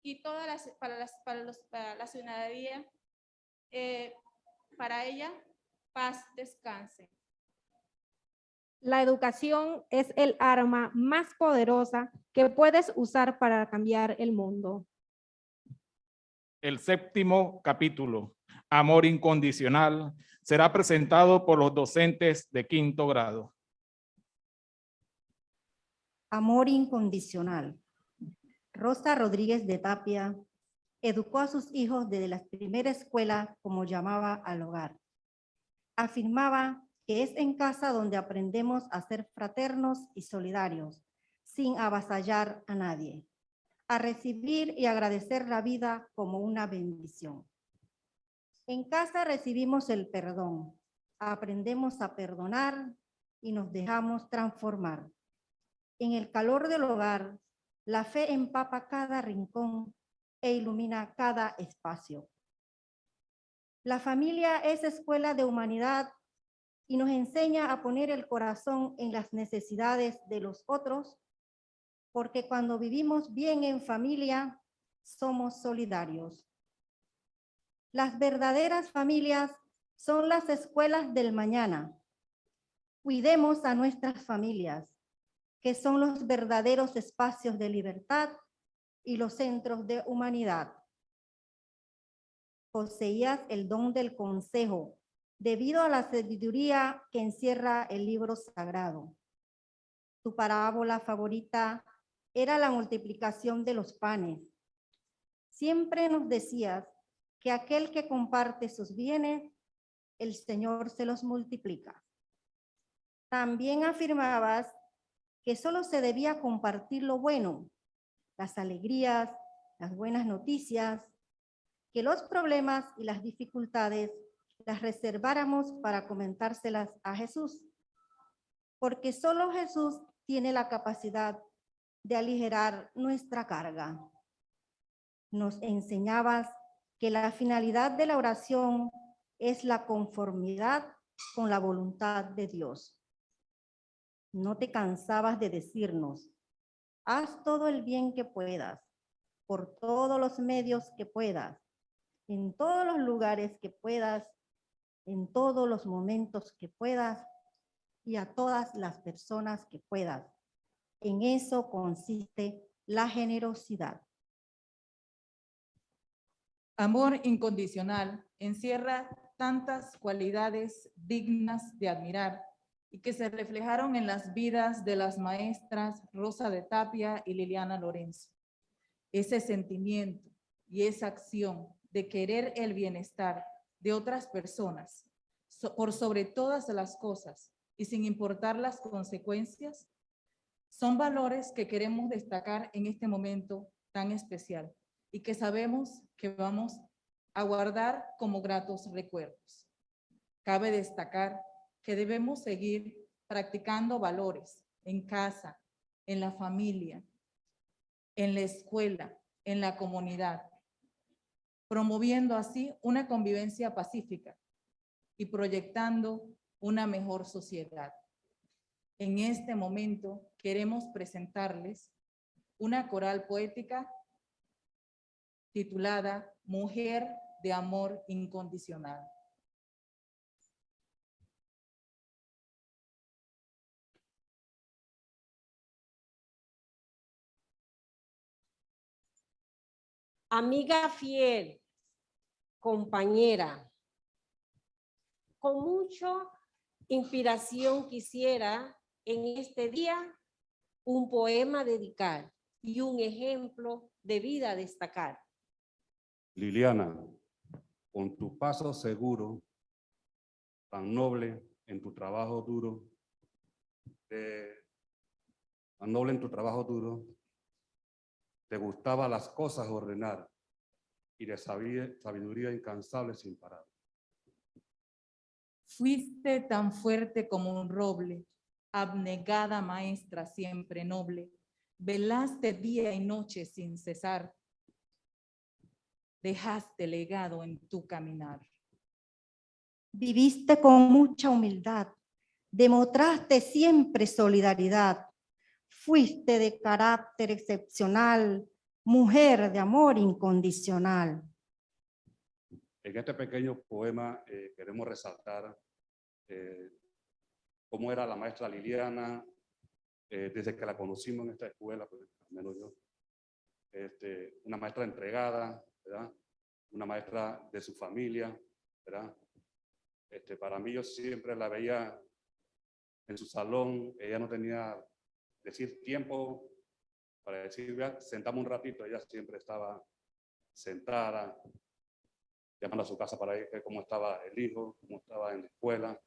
y todas las para las para los para la ciudadanía eh, para ella, paz descanse. La educación es el arma más poderosa que puedes usar para cambiar el mundo. El séptimo capítulo, Amor incondicional, será presentado por los docentes de quinto grado. Amor incondicional. Rosa Rodríguez de Tapia educó a sus hijos desde la primera escuela como llamaba al hogar. Afirmaba que es en casa donde aprendemos a ser fraternos y solidarios, sin avasallar a nadie, a recibir y agradecer la vida como una bendición. En casa recibimos el perdón, aprendemos a perdonar y nos dejamos transformar. En el calor del hogar, la fe empapa cada rincón e ilumina cada espacio. La familia es escuela de humanidad y nos enseña a poner el corazón en las necesidades de los otros, porque cuando vivimos bien en familia, somos solidarios. Las verdaderas familias son las escuelas del mañana. Cuidemos a nuestras familias, que son los verdaderos espacios de libertad y los centros de humanidad. Poseías el don del consejo debido a la sabiduría que encierra el libro sagrado. Tu parábola favorita era la multiplicación de los panes. Siempre nos decías que aquel que comparte sus bienes, el Señor se los multiplica. También afirmabas que solo se debía compartir lo bueno, las alegrías, las buenas noticias, que los problemas y las dificultades las reserváramos para comentárselas a Jesús, porque solo Jesús tiene la capacidad de aligerar nuestra carga. Nos enseñabas que la finalidad de la oración es la conformidad con la voluntad de Dios. No te cansabas de decirnos, haz todo el bien que puedas, por todos los medios que puedas, en todos los lugares que puedas, en todos los momentos que puedas y a todas las personas que puedas. En eso consiste la generosidad. Amor incondicional encierra tantas cualidades dignas de admirar y que se reflejaron en las vidas de las maestras Rosa de Tapia y Liliana Lorenzo. Ese sentimiento y esa acción de querer el bienestar de otras personas so- por sobre todas las cosas y sin importar las consecuencias, Son valores que queremos destacar en este momento tan especial y que sabemos que vamos a guardar como gratos recuerdos. Cabe destacar que debemos seguir practicando valores en casa, en la familia, en la escuela, en la comunidad, promoviendo así una convivencia pacífica y proyectando una mejor sociedad. En este momento queremos presentarles una coral poética titulada Mujer de Amor Incondicional. Amiga fiel, compañera, con mucha inspiración quisiera en este día un poema dedicar y un ejemplo de vida destacar. Liliana, con tu paso seguro, tan noble en tu trabajo duro, eh, tan noble en tu trabajo duro, te gustaba las cosas ordenar y de sabiduría incansable sin parar. Fuiste tan fuerte como un roble, abnegada maestra siempre noble. Velaste día y noche sin cesar. Dejaste legado en tu caminar. Viviste con mucha humildad, demostraste siempre solidaridad. Fuiste de carácter excepcional, mujer de amor incondicional. En este pequeño poema eh, queremos resaltar eh, cómo era la maestra Liliana eh, desde que la conocimos en esta escuela, pues, al menos yo. Este, una maestra entregada, ¿verdad? Una maestra de su familia, ¿verdad? Este, para mí yo siempre la veía en su salón, ella no tenía, decir, tiempo para decir, "Vea, sentamos un ratito, ella siempre estaba sentada, llamando a su casa para ver cómo estaba el hijo, cómo estaba en la escuela.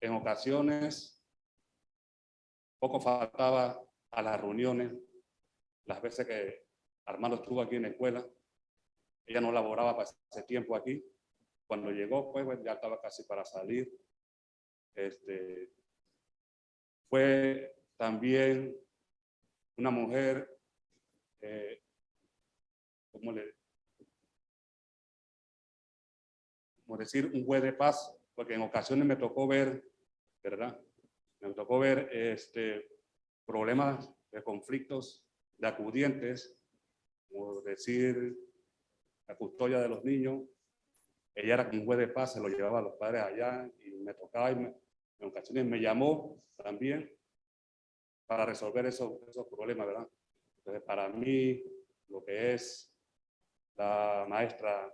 En ocasiones, poco faltaba a las reuniones, las veces que Armando estuvo aquí en la escuela, ella no laboraba para ese tiempo aquí. Cuando llegó, pues, ya estaba casi para salir. Este, fue también una mujer, eh, ¿cómo como decir, un juez de paz, porque en ocasiones me tocó ver, ¿verdad? Me tocó ver este, problemas de conflictos de acudientes, como decir, la custodia de los niños. Ella era un juez de paz, se lo llevaba a los padres allá y me tocaba y me- en me llamó también para resolver esos, problemas, ¿verdad? Entonces, para mí, lo que es la maestra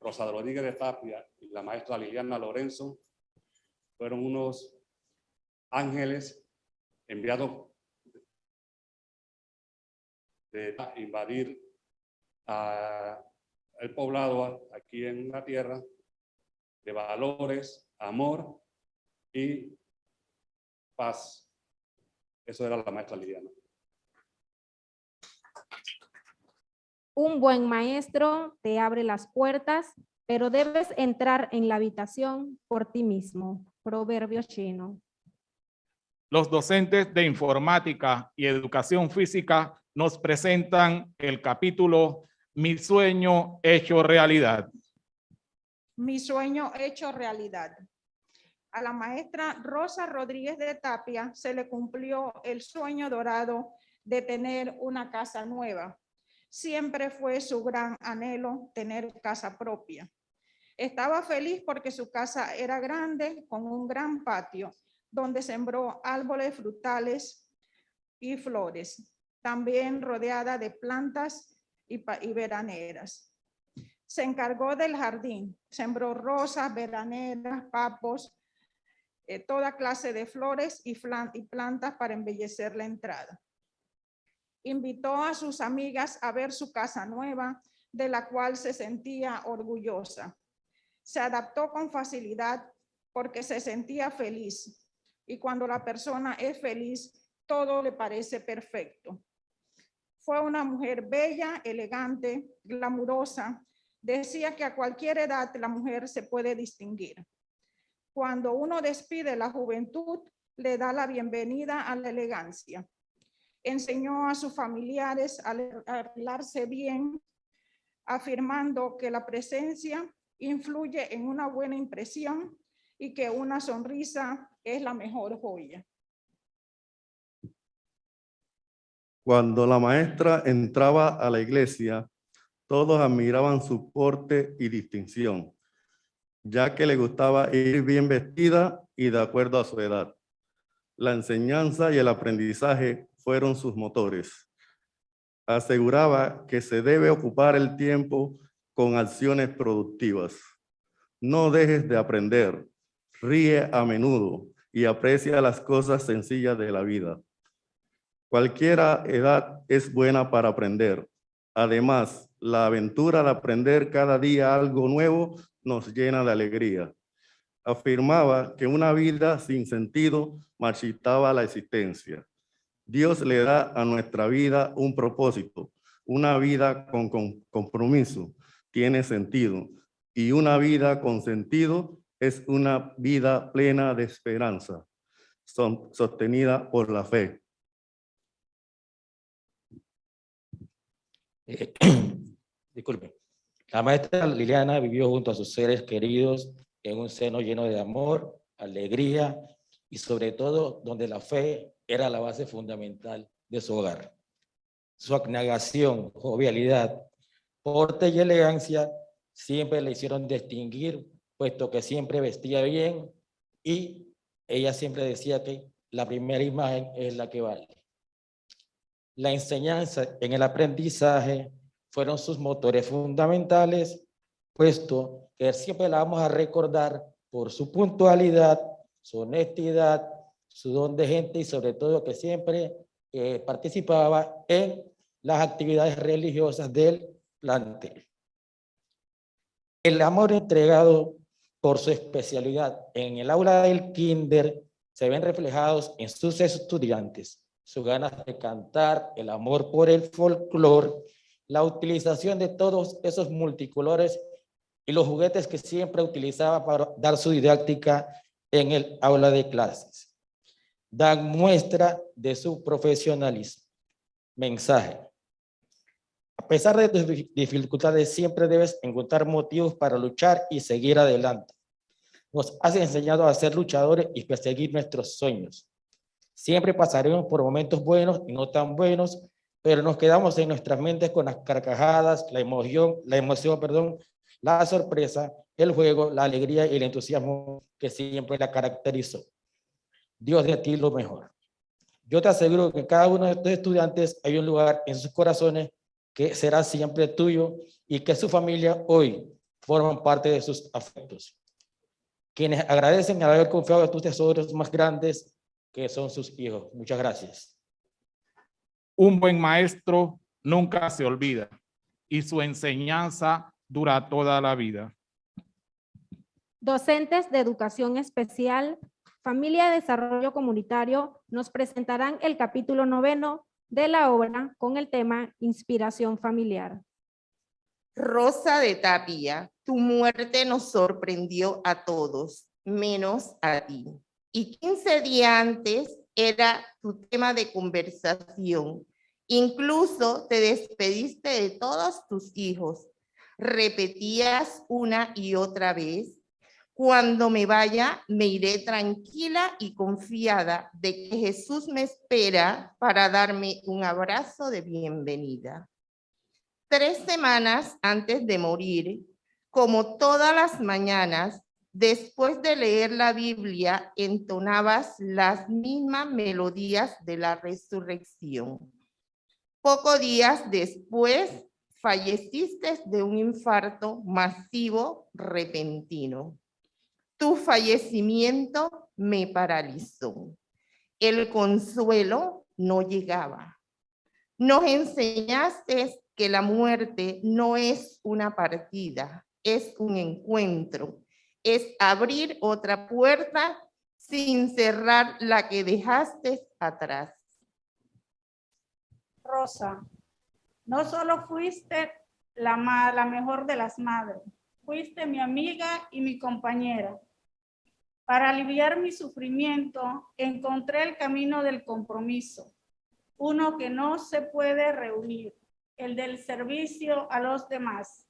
Rosa Rodríguez de Tapia y la maestra Liliana Lorenzo fueron unos ángeles enviados de invadir el poblado aquí en la tierra de valores, amor y paz. Eso era la maestra Liliana. Un buen maestro te abre las puertas, pero debes entrar en la habitación por ti mismo. Proverbio chino. Los docentes de informática y educación física nos presentan el capítulo Mi sueño hecho realidad. Mi sueño hecho realidad. A la maestra Rosa Rodríguez de Tapia se le cumplió el sueño dorado de tener una casa nueva. Siempre fue su gran anhelo tener casa propia. Estaba feliz porque su casa era grande con un gran patio donde sembró árboles frutales y flores, también rodeada de plantas y, y veraneras. Se encargó del jardín, sembró rosas, veraneras, papos, eh, toda clase de flores y, y plantas para embellecer la entrada. Invitó a sus amigas a ver su casa nueva, de la cual se sentía orgullosa. Se adaptó con facilidad porque se sentía feliz y cuando la persona es feliz, todo le parece perfecto. Fue una mujer bella, elegante, glamurosa. Decía que a cualquier edad la mujer se puede distinguir. Cuando uno despide la juventud, le da la bienvenida a la elegancia. Enseñó a sus familiares a arreglarse bien, afirmando que la presencia influye en una buena impresión y que una sonrisa es la mejor joya. Cuando la maestra entraba a la iglesia, todos admiraban su porte y distinción, ya que le gustaba ir bien vestida y de acuerdo a su edad. La enseñanza y el aprendizaje fueron sus motores. Aseguraba que se debe ocupar el tiempo con acciones productivas. No dejes de aprender, ríe a menudo y aprecia las cosas sencillas de la vida. Cualquiera edad es buena para aprender. Además, la aventura de aprender cada día algo nuevo nos llena de alegría. Afirmaba que una vida sin sentido marchitaba la existencia. Dios le da a nuestra vida un propósito. Una vida con, compromiso tiene sentido y una vida con sentido es una vida plena de esperanza, sostenida por la fe. Eh, disculpe. La maestra Liliana vivió junto a sus seres queridos en un seno lleno de amor, alegría y sobre todo donde la fe era la base fundamental de su hogar. Su abnegación, jovialidad, porte y elegancia siempre le hicieron distinguir, puesto que siempre vestía bien y ella siempre decía que la primera imagen es la que vale. La enseñanza en el aprendizaje fueron sus motores fundamentales, puesto que siempre la vamos a recordar por su puntualidad, su honestidad, su don de gente y sobre todo que siempre eh, participaba en las actividades religiosas del plantel. El amor entregado por su especialidad en el aula del kinder se ven reflejados en sus estudiantes, sus ganas de cantar, el amor por el folclore, la utilización de todos esos multicolores y los juguetes que siempre utilizaba para dar su didáctica en el aula de clases. Dan muestra de su profesionalismo. Mensaje. A pesar de tus dificultades, siempre debes encontrar motivos para luchar y seguir adelante. Nos has enseñado a ser luchadores y perseguir nuestros sueños. Siempre pasaremos por momentos buenos y no tan buenos, pero nos quedamos en nuestras mentes con las carcajadas, la emoción, la emoción, perdón, la sorpresa, el juego, la alegría y el entusiasmo que siempre la caracterizó. Dios de ti lo mejor. Yo te aseguro que cada uno de estos estudiantes hay un lugar en sus corazones que será siempre tuyo y que su familia hoy forman parte de sus afectos. Quienes agradecen al haber confiado en tus tesoros más grandes que son sus hijos. Muchas gracias. Un buen maestro nunca se olvida y su enseñanza dura toda la vida. Docentes de Educación Especial, Familia de Desarrollo Comunitario nos presentarán el capítulo noveno de la obra con el tema Inspiración Familiar. Rosa de Tapia, tu muerte nos sorprendió a todos, menos a ti y 15 días antes era tu tema de conversación. Incluso te despediste de todos tus hijos. Repetías una y otra vez, cuando me vaya, me iré tranquila y confiada de que Jesús me espera para darme un abrazo de bienvenida. Tres semanas antes de morir, como todas las mañanas, Después de leer la Biblia, entonabas las mismas melodías de la resurrección. Pocos días después, falleciste de un infarto masivo repentino. Tu fallecimiento me paralizó. El consuelo no llegaba. Nos enseñaste que la muerte no es una partida, es un encuentro es abrir otra puerta sin cerrar la que dejaste atrás. Rosa, no solo fuiste la, la mejor de las madres, fuiste mi amiga y mi compañera. Para aliviar mi sufrimiento, encontré el camino del compromiso, uno que no se puede reunir, el del servicio a los demás.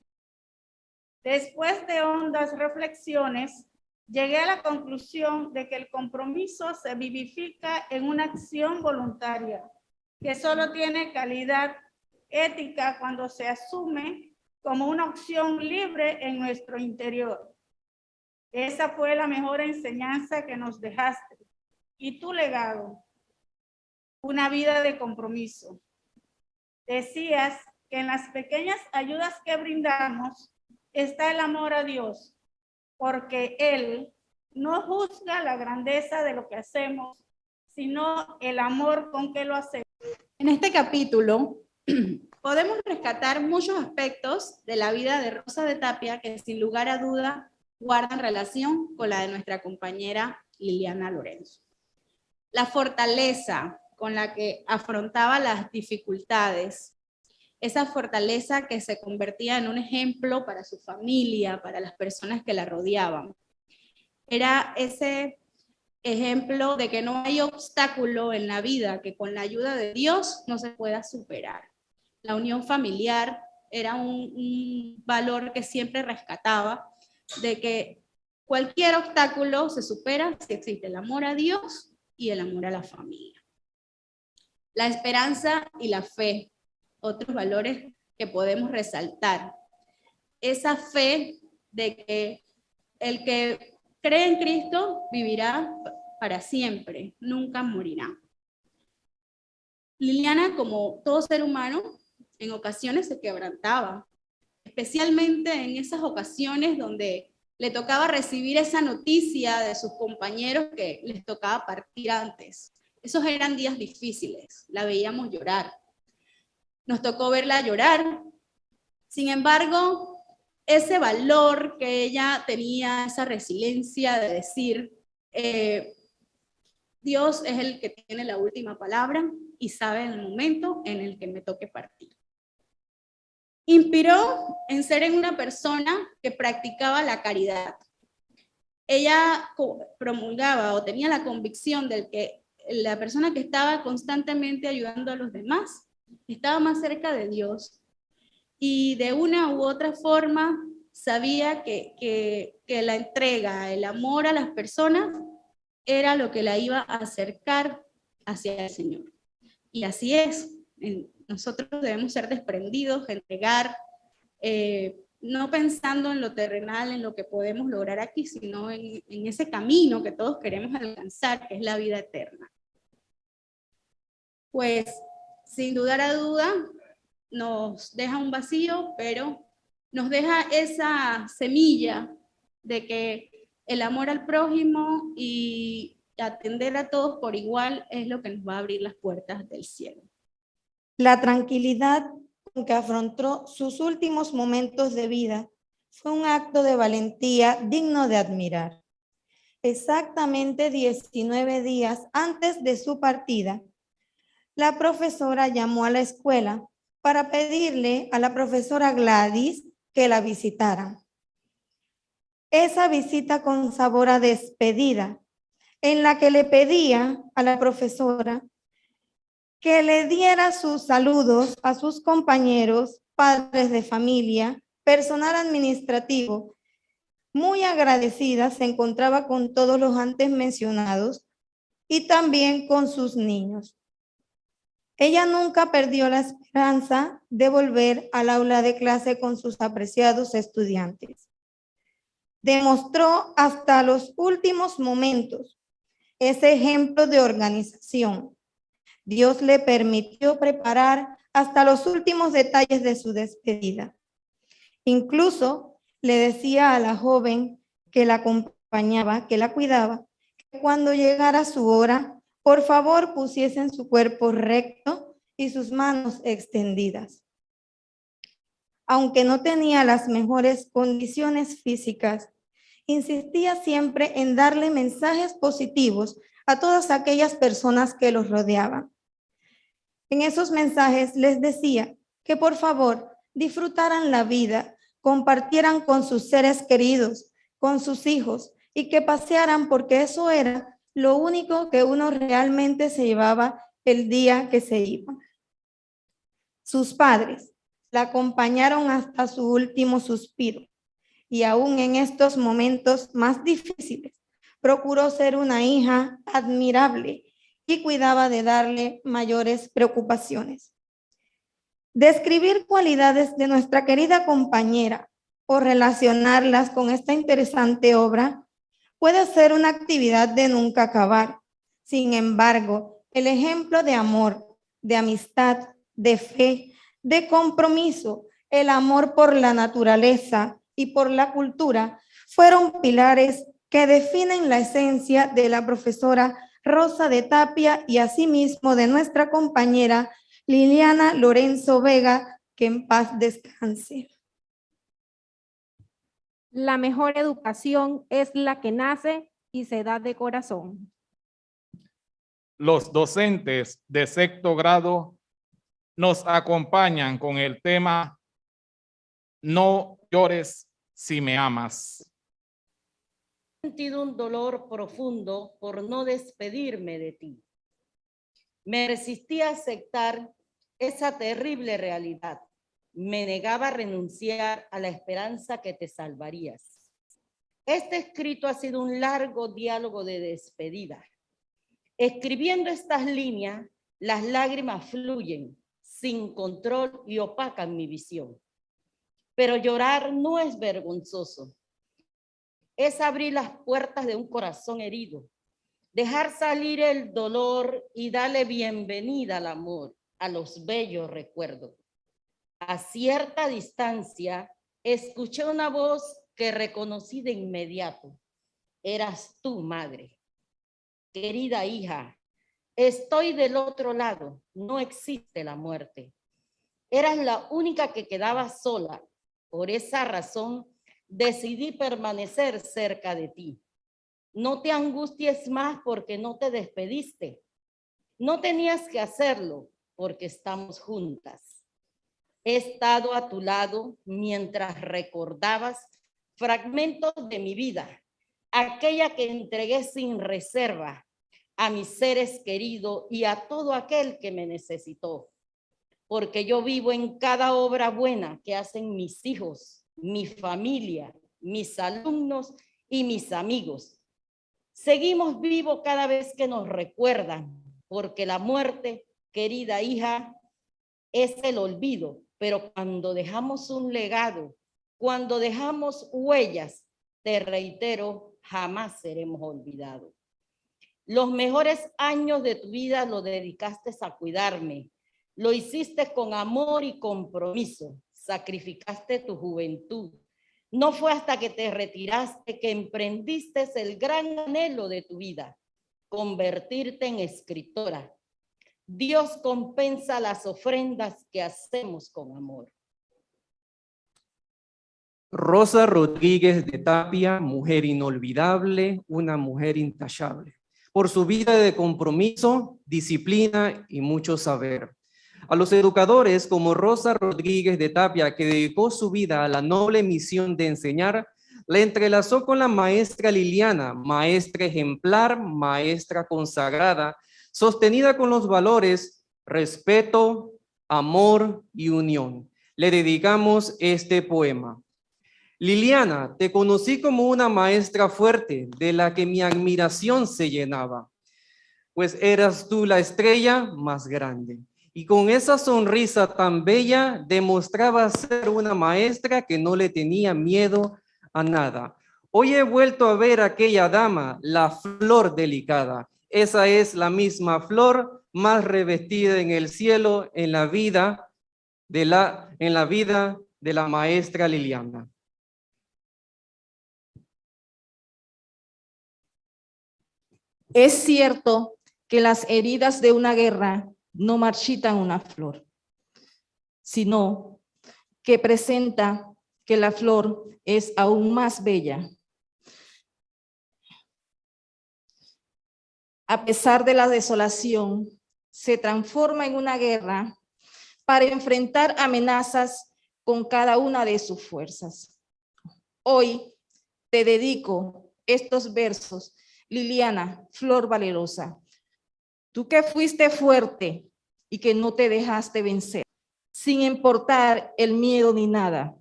Después de hondas reflexiones, llegué a la conclusión de que el compromiso se vivifica en una acción voluntaria, que solo tiene calidad ética cuando se asume como una opción libre en nuestro interior. Esa fue la mejor enseñanza que nos dejaste. Y tu legado, una vida de compromiso. Decías que en las pequeñas ayudas que brindamos está el amor a Dios, porque Él no juzga la grandeza de lo que hacemos, sino el amor con que lo hacemos. En este capítulo podemos rescatar muchos aspectos de la vida de Rosa de Tapia que sin lugar a duda guardan relación con la de nuestra compañera Liliana Lorenzo. La fortaleza con la que afrontaba las dificultades, esa fortaleza que se convertía en un ejemplo para su familia, para las personas que la rodeaban. Era ese ejemplo de que no hay obstáculo en la vida que con la ayuda de Dios no se pueda superar. La unión familiar era un, valor que siempre rescataba, de que cualquier obstáculo se supera si existe el amor a Dios y el amor a la familia. La esperanza y la fe, otros valores que podemos resaltar. Esa fe de que el que cree en Cristo vivirá para siempre, nunca morirá. Liliana, como todo ser humano, en ocasiones se quebrantaba, especialmente en esas ocasiones donde le tocaba recibir esa noticia de sus compañeros que les tocaba partir antes. Esos eran días difíciles, la veíamos llorar. Nos tocó verla llorar. Sin embargo, ese valor que ella tenía, esa resiliencia de decir, eh, Dios es el que tiene la última palabra y sabe el momento en el que me toque partir. Inspiró en ser en una persona que practicaba la caridad. Ella promulgaba o tenía la convicción de que la persona que estaba constantemente ayudando a los demás estaba más cerca de Dios y de una u otra forma sabía que, que, la entrega, el amor a las personas era lo que la iba a acercar hacia el Señor. Y así es, nosotros debemos ser desprendidos, entregar, eh, no pensando en lo terrenal, en lo que podemos lograr aquí, sino en, en ese camino que todos queremos alcanzar, que es la vida eterna. Pues, sin dudar a duda, nos deja un vacío, pero nos deja esa semilla de que el amor al prójimo y atender a todos por igual es lo que nos va a abrir las puertas del cielo. La tranquilidad con que afrontó sus últimos momentos de vida fue un acto de valentía digno de admirar. Exactamente 19 días antes de su partida, la profesora llamó a la escuela para pedirle a la profesora Gladys que la visitara. Esa visita con sabor a despedida, en la que le pedía a la profesora que le diera sus saludos a sus compañeros, padres de familia, personal administrativo. Muy agradecida se encontraba con todos los antes mencionados y también con sus niños. Ella nunca perdió la esperanza de volver al aula de clase con sus apreciados estudiantes. Demostró hasta los últimos momentos ese ejemplo de organización. Dios le permitió preparar hasta los últimos detalles de su despedida. Incluso le decía a la joven que la acompañaba, que la cuidaba, que cuando llegara su hora, por favor pusiesen su cuerpo recto y sus manos extendidas. Aunque no tenía las mejores condiciones físicas insistía siempre en darle mensajes positivos a todas aquellas personas que los rodeaban. En esos mensajes les decía que por favor disfrutaran la vida, compartieran con sus seres queridos, con sus hijos y que pasearan porque eso era lo único que uno realmente se llevaba el día que se iba. Sus padres la acompañaron hasta su último suspiro y aún en estos momentos más difíciles procuró ser una hija admirable y cuidaba de darle mayores preocupaciones. Describir cualidades de nuestra querida compañera o relacionarlas con esta interesante obra puede ser una actividad de nunca acabar. Sin embargo, el ejemplo de amor, de amistad, de fe, de compromiso, el amor por la naturaleza y por la cultura fueron pilares que definen la esencia de la profesora Rosa de Tapia y asimismo de nuestra compañera Liliana Lorenzo Vega, que en paz descanse. La mejor educación es la que nace y se da de corazón. Los docentes de sexto grado nos acompañan con el tema No llores si me amas. He sentido un dolor profundo por no despedirme de ti. Me resistí a aceptar esa terrible realidad. Me negaba a renunciar a la esperanza que te salvarías. Este escrito ha sido un largo diálogo de despedida. Escribiendo estas líneas, las lágrimas fluyen sin control y opacan mi visión. Pero llorar no es vergonzoso. Es abrir las puertas de un corazón herido, dejar salir el dolor y darle bienvenida al amor, a los bellos recuerdos. A cierta distancia, escuché una voz que reconocí de inmediato. Eras tú, madre. Querida hija, estoy del otro lado, no existe la muerte. Eras la única que quedaba sola. Por esa razón, decidí permanecer cerca de ti. No te angusties más porque no te despediste. No tenías que hacerlo porque estamos juntas. He estado a tu lado mientras recordabas fragmentos de mi vida, aquella que entregué sin reserva a mis seres queridos y a todo aquel que me necesitó. Porque yo vivo en cada obra buena que hacen mis hijos, mi familia, mis alumnos y mis amigos. Seguimos vivos cada vez que nos recuerdan, porque la muerte, querida hija, es el olvido, pero cuando dejamos un legado, cuando dejamos huellas, te reitero, jamás seremos olvidados. Los mejores años de tu vida lo dedicaste a cuidarme. Lo hiciste con amor y compromiso. Sacrificaste tu juventud, no fue hasta que te retiraste que emprendiste el gran anhelo de tu vida, convertirte en escritora. Dios compensa las ofrendas que hacemos con amor. Rosa Rodríguez de Tapia, mujer inolvidable, una mujer intachable. Por su vida de compromiso, disciplina y mucho saber. A los educadores como Rosa Rodríguez de Tapia, que dedicó su vida a la noble misión de enseñar, la entrelazó con la maestra Liliana, maestra ejemplar, maestra consagrada, sostenida con los valores respeto, amor y unión. Le dedicamos este poema. Liliana, te conocí como una maestra fuerte, de la que mi admiración se llenaba, pues eras tú la estrella más grande y con esa sonrisa tan bella demostraba ser una maestra que no le tenía miedo a nada. Hoy he vuelto a ver a aquella dama, la flor delicada. Esa es la misma flor más revestida en el cielo en la vida de la, en la, vida de la maestra Liliana. Es cierto que las heridas de una guerra no marchitan una flor, sino que presenta que la flor es aún más bella. A pesar de la desolación, se transforma en una guerra para enfrentar amenazas con cada una de sus fuerzas. Hoy te dedico estos versos, Liliana Flor Valerosa. Tú que fuiste fuerte y que no te dejaste vencer, sin importar el miedo ni nada,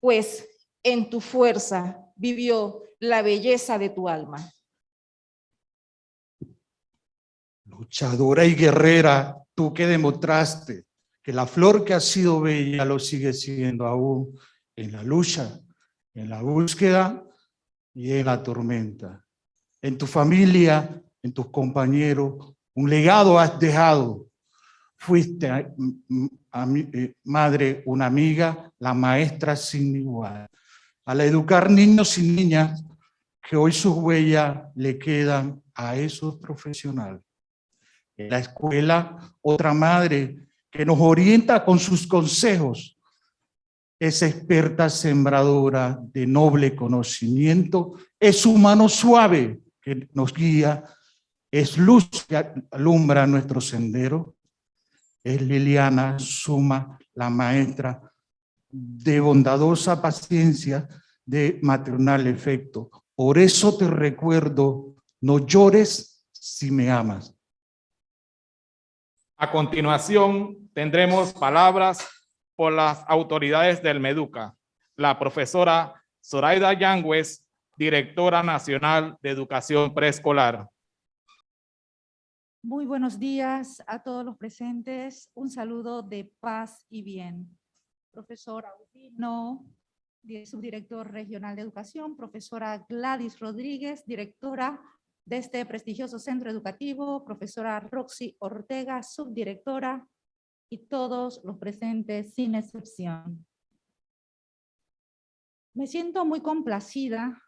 pues en tu fuerza vivió la belleza de tu alma. Luchadora y guerrera, tú que demostraste que la flor que ha sido bella lo sigue siendo aún en la lucha, en la búsqueda y en la tormenta. En tu familia, en tus compañeros, un legado has dejado. Fuiste a, eh, madre, una amiga, la maestra sin igual. Al educar niños y niñas, que hoy sus huellas le quedan a esos profesionales. La escuela, otra madre que nos orienta con sus consejos, es experta sembradora de noble conocimiento, es su mano suave que nos guía, es luz que alumbra nuestro sendero, es Liliana Suma, la maestra de bondadosa paciencia, de maternal efecto. Por eso te recuerdo, no llores si me amas. A continuación, tendremos palabras por las autoridades del MEDUCA. La profesora Zoraida Yangüez, directora nacional de educación preescolar. Muy buenos días a todos los presentes. Un saludo de paz y bien. Profesor Audino, subdirector regional de educación, profesora Gladys Rodríguez, directora de este prestigioso centro educativo, profesora Roxy Ortega, subdirectora, y todos los presentes sin excepción. Me siento muy complacida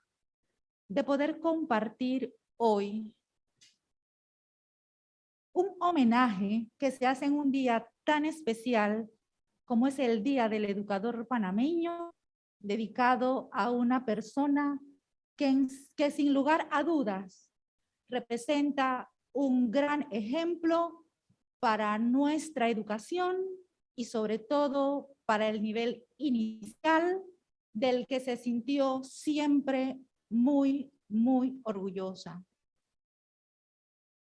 de poder compartir hoy un homenaje que se hace en un día tan especial como es el Día del Educador Panameño, dedicado a una persona que, que sin lugar a dudas representa un gran ejemplo para nuestra educación y sobre todo para el nivel inicial del que se sintió siempre muy, muy orgullosa.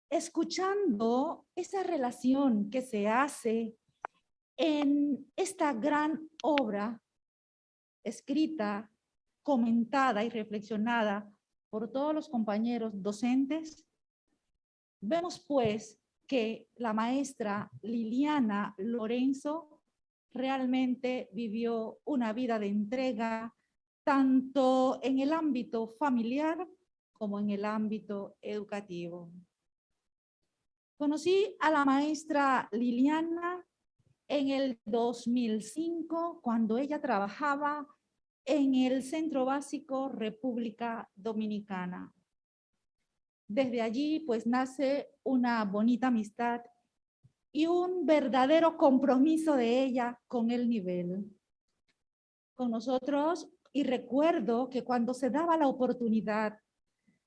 Escuchando esa relación que se hace en esta gran obra escrita, comentada y reflexionada por todos los compañeros docentes, vemos pues que la maestra Liliana Lorenzo realmente vivió una vida de entrega tanto en el ámbito familiar como en el ámbito educativo. Conocí a la maestra Liliana en el 2005 cuando ella trabajaba en el Centro Básico República Dominicana. Desde allí pues nace una bonita amistad y un verdadero compromiso de ella con el nivel. Con nosotros, y recuerdo que cuando se daba la oportunidad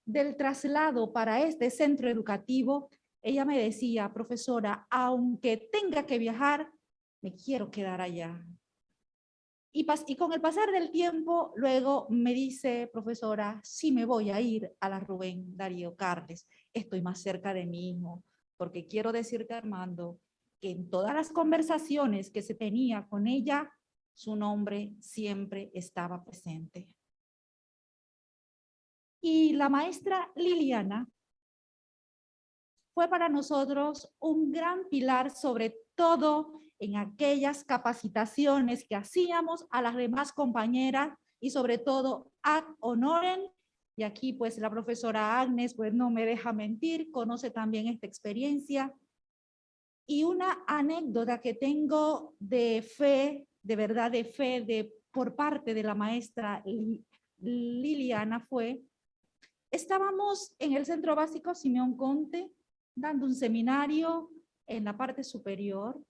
del traslado para este centro educativo, ella me decía, profesora, aunque tenga que viajar, me quiero quedar allá. Y, y, con el pasar del tiempo, luego me dice, profesora, sí me voy a ir a la Rubén Darío Carles, estoy más cerca de mi hijo, porque quiero decirte, Armando, que en todas las conversaciones que se tenía con ella, su nombre siempre estaba presente. Y la maestra Liliana fue para nosotros un gran pilar, sobre todo en aquellas capacitaciones que hacíamos a las demás compañeras y sobre todo a honoren. Y aquí pues la profesora Agnes pues no me deja mentir, conoce también esta experiencia. Y una anécdota que tengo de fe, de verdad de fe, de, por parte de la maestra Liliana fue, estábamos en el Centro Básico Simeón Conte, dando un seminario en la parte superior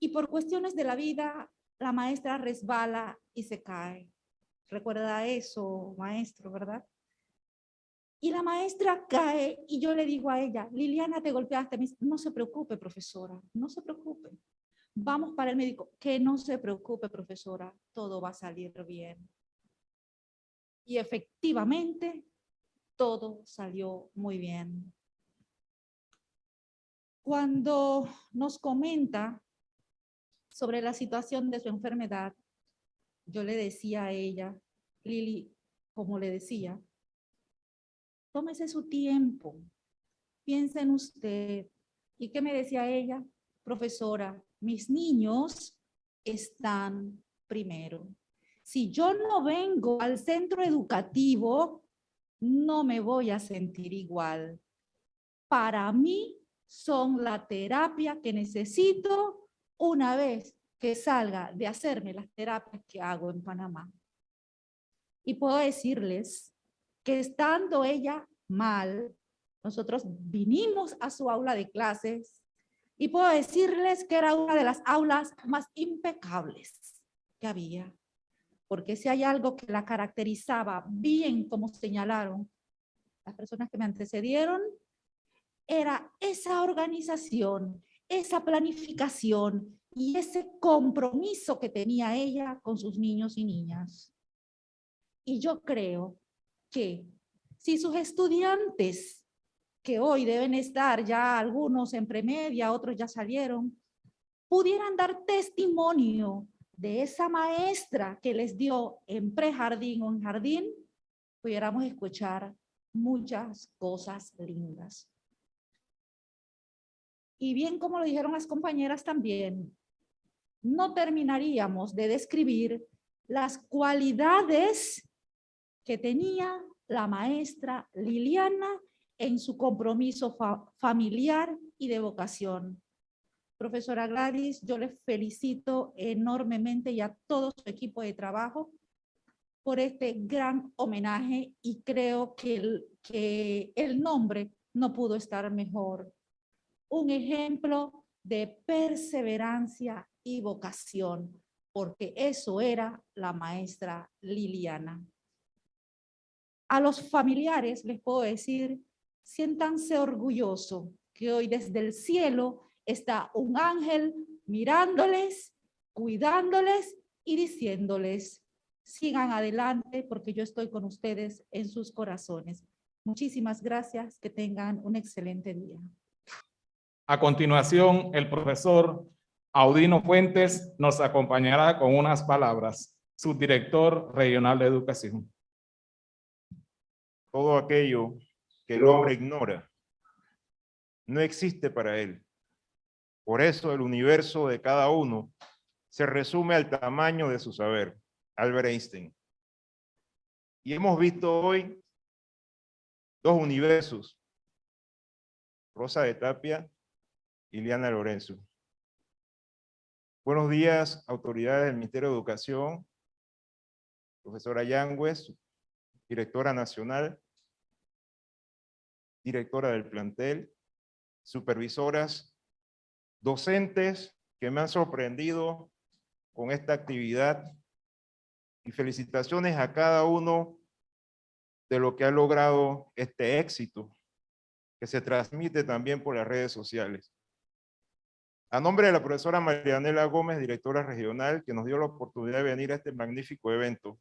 y por cuestiones de la vida, la maestra resbala y se cae. Recuerda eso, maestro, ¿verdad? Y la maestra cae y yo le digo a ella, Liliana, te golpeaste. Me dice, no se preocupe, profesora, no se preocupe. Vamos para el médico. Que no se preocupe, profesora, todo va a salir bien. Y efectivamente, todo salió muy bien. Cuando nos comenta sobre la situación de su enfermedad, yo le decía a ella, Lili, como le decía, tómese su tiempo, piensa en usted. ¿Y qué me decía ella? Profesora, mis niños están primero. Si yo no vengo al centro educativo, no me voy a sentir igual. Para mí son la terapia que necesito una vez que salga de hacerme las terapias que hago en Panamá. Y puedo decirles que estando ella mal, nosotros vinimos a su aula de clases y puedo decirles que era una de las aulas más impecables que había. Porque si hay algo que la caracterizaba bien, como señalaron las personas que me antecedieron, era esa organización, esa planificación y ese compromiso que tenía ella con sus niños y niñas. Y yo creo que si sus estudiantes, que hoy deben estar ya algunos en premedia, otros ya salieron, pudieran dar testimonio de esa maestra que les dio en prejardín o en jardín, pudiéramos escuchar muchas cosas lindas. Y bien como lo dijeron las compañeras también, no terminaríamos de describir las cualidades que tenía la maestra Liliana en su compromiso familiar y de vocación. Profesora Gladys, yo le felicito enormemente y a todo su equipo de trabajo por este gran homenaje y creo que que el nombre no pudo estar mejor. Un ejemplo de perseverancia y vocación, porque eso era la maestra Liliana. A los familiares les puedo decir, siéntanse orgulloso que hoy desde el cielo está un ángel mirándoles, cuidándoles y diciéndoles, sigan adelante porque yo estoy con ustedes en sus corazones. Muchísimas gracias, que tengan un excelente día. A continuación, el profesor Audino Fuentes nos acompañará con unas palabras, subdirector regional de educación. Todo aquello que el hombre ignora no existe para él. Por eso el universo de cada uno se resume al tamaño de su saber. Albert Einstein. Y hemos visto hoy dos universos, Rosa de Tapia y Liana Lorenzo. Buenos días, autoridades del Ministerio de Educación, profesora Yangüez, directora nacional, directora del plantel, supervisoras, docentes que me han sorprendido con esta actividad. Y felicitaciones a cada uno de lo que ha logrado este éxito que se transmite también por las redes sociales. A nombre de la profesora Marianela Gómez, directora regional, que nos dio la oportunidad de venir a este magnífico evento.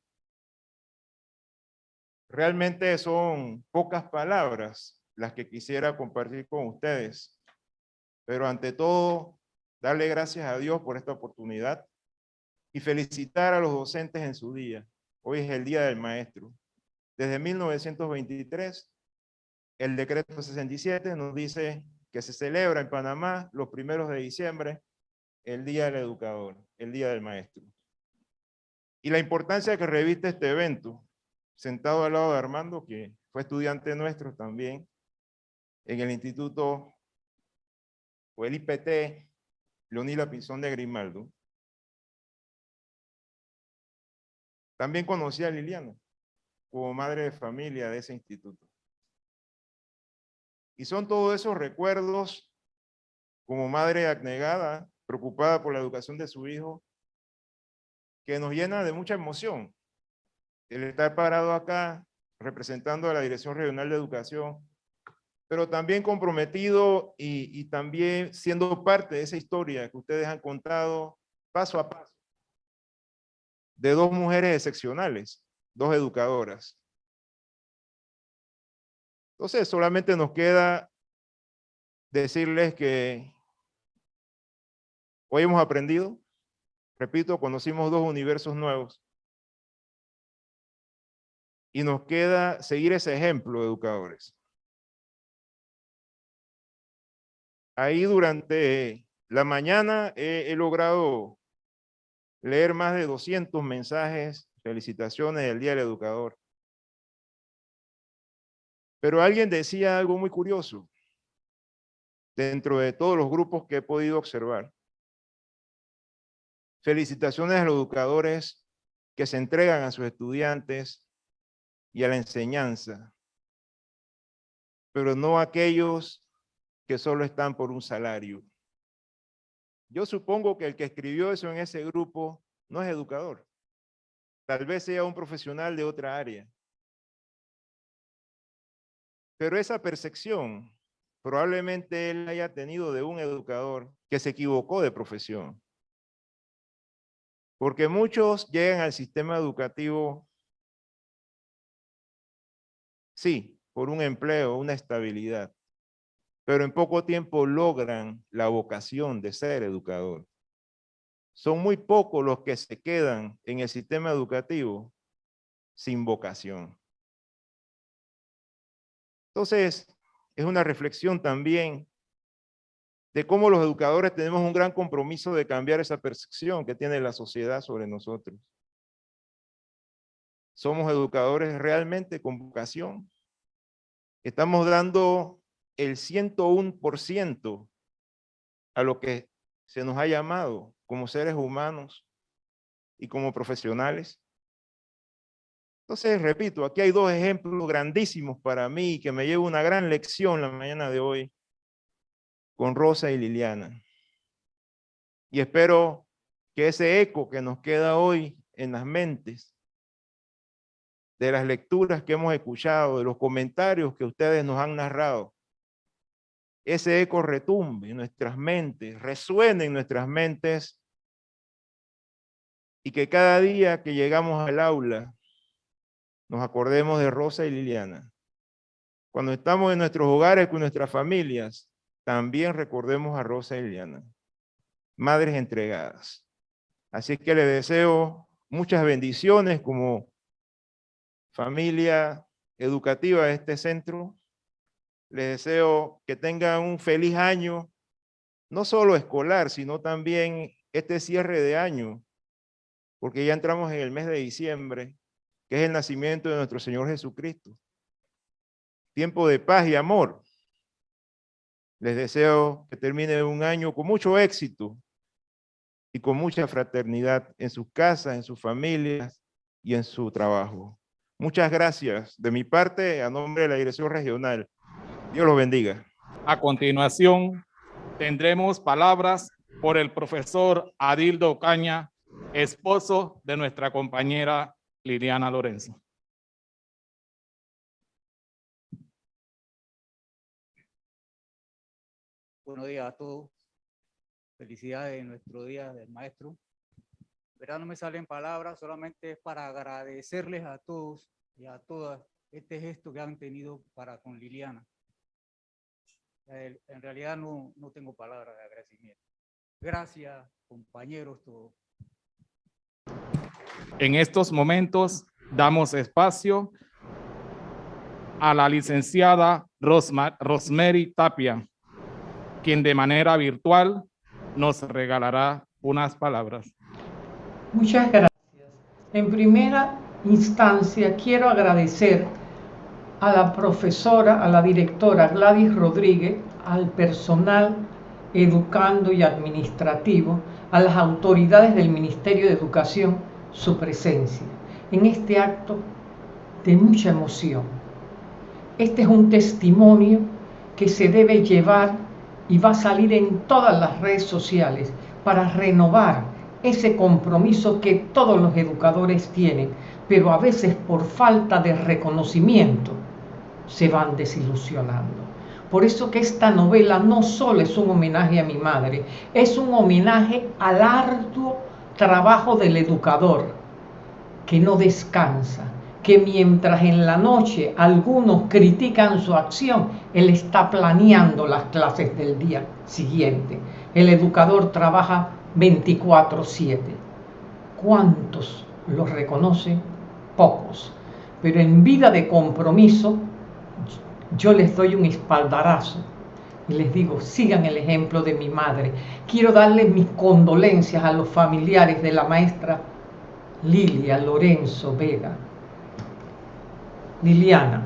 Realmente son pocas palabras las que quisiera compartir con ustedes, pero ante todo, darle gracias a Dios por esta oportunidad y felicitar a los docentes en su día. Hoy es el Día del Maestro. Desde 1923, el decreto 67 nos dice que se celebra en Panamá los primeros de diciembre el Día del Educador, el Día del Maestro. Y la importancia que reviste este evento, sentado al lado de Armando, que fue estudiante nuestro también, en el Instituto, o el IPT, Leonila Pinzón de Grimaldo, También conocí a Liliana como madre de familia de ese instituto. Y son todos esos recuerdos como madre abnegada, preocupada por la educación de su hijo, que nos llena de mucha emoción. El estar parado acá representando a la Dirección Regional de Educación, pero también comprometido y, y también siendo parte de esa historia que ustedes han contado paso a paso, de dos mujeres excepcionales, dos educadoras. Entonces, solamente nos queda decirles que hoy hemos aprendido, repito, conocimos dos universos nuevos, y nos queda seguir ese ejemplo, educadores. Ahí durante la mañana he, he logrado leer más de 200 mensajes, felicitaciones del Día del Educador. Pero alguien decía algo muy curioso dentro de todos los grupos que he podido observar. Felicitaciones a los educadores que se entregan a sus estudiantes y a la enseñanza, pero no aquellos que solo están por un salario. Yo supongo que el que escribió eso en ese grupo no es educador. Tal vez sea un profesional de otra área. Pero esa percepción probablemente él haya tenido de un educador que se equivocó de profesión. Porque muchos llegan al sistema educativo Sí, por un empleo, una estabilidad. Pero en poco tiempo logran la vocación de ser educador. Son muy pocos los que se quedan en el sistema educativo sin vocación. Entonces, es una reflexión también de cómo los educadores tenemos un gran compromiso de cambiar esa percepción que tiene la sociedad sobre nosotros. ¿Somos educadores realmente con vocación? Estamos dando el 101% a lo que se nos ha llamado como seres humanos y como profesionales. Entonces, repito, aquí hay dos ejemplos grandísimos para mí que me llevo una gran lección la mañana de hoy con Rosa y Liliana. Y espero que ese eco que nos queda hoy en las mentes de las lecturas que hemos escuchado, de los comentarios que ustedes nos han narrado, ese eco retumbe en nuestras mentes, resuene en nuestras mentes y que cada día que llegamos al aula nos acordemos de Rosa y Liliana. Cuando estamos en nuestros hogares con nuestras familias, también recordemos a Rosa y Liliana, madres entregadas. Así que les deseo muchas bendiciones como familia educativa de este centro. Les deseo que tengan un feliz año, no solo escolar, sino también este cierre de año, porque ya entramos en el mes de diciembre, que es el nacimiento de nuestro Señor Jesucristo. Tiempo de paz y amor. Les deseo que termine un año con mucho éxito y con mucha fraternidad en sus casas, en sus familias y en su trabajo. Muchas gracias de mi parte a nombre de la Dirección Regional. Dios los bendiga. A continuación, tendremos palabras por el profesor Adildo Caña, esposo de nuestra compañera Liliana Lorenzo. Buenos días a todos. Felicidades en nuestro Día del Maestro verdad no me salen palabras, solamente es para agradecerles a todos y a todas este gesto que han tenido para con Liliana. En realidad no, no tengo palabras de agradecimiento. Gracias, compañeros todos. En estos momentos damos espacio a la licenciada Rosma, Rosemary Tapia, quien de manera virtual nos regalará unas palabras. Muchas gracias. En primera instancia, quiero agradecer a la profesora, a la directora Gladys Rodríguez, al personal educando y administrativo, a las autoridades del Ministerio de Educación, su presencia en este acto de mucha emoción. Este es un testimonio que se debe llevar y va a salir en todas las redes sociales para renovar ese compromiso que todos los educadores tienen pero a veces por falta de reconocimiento se van desilusionando. Por eso que esta novela no solo es un homenaje a mi madre, es un homenaje al arduo trabajo del educador que no descansa, que mientras en la noche algunos critican su acción, él está planeando las clases del día siguiente. El educador trabaja 24/7. ¿Cuántos lo reconocen? Pocos. Pero en vida de compromiso, yo les doy un espaldarazo les digo, sigan el ejemplo de mi madre. Quiero darles mis condolencias a los familiares de la maestra Lilia Lorenzo Vega. Liliana,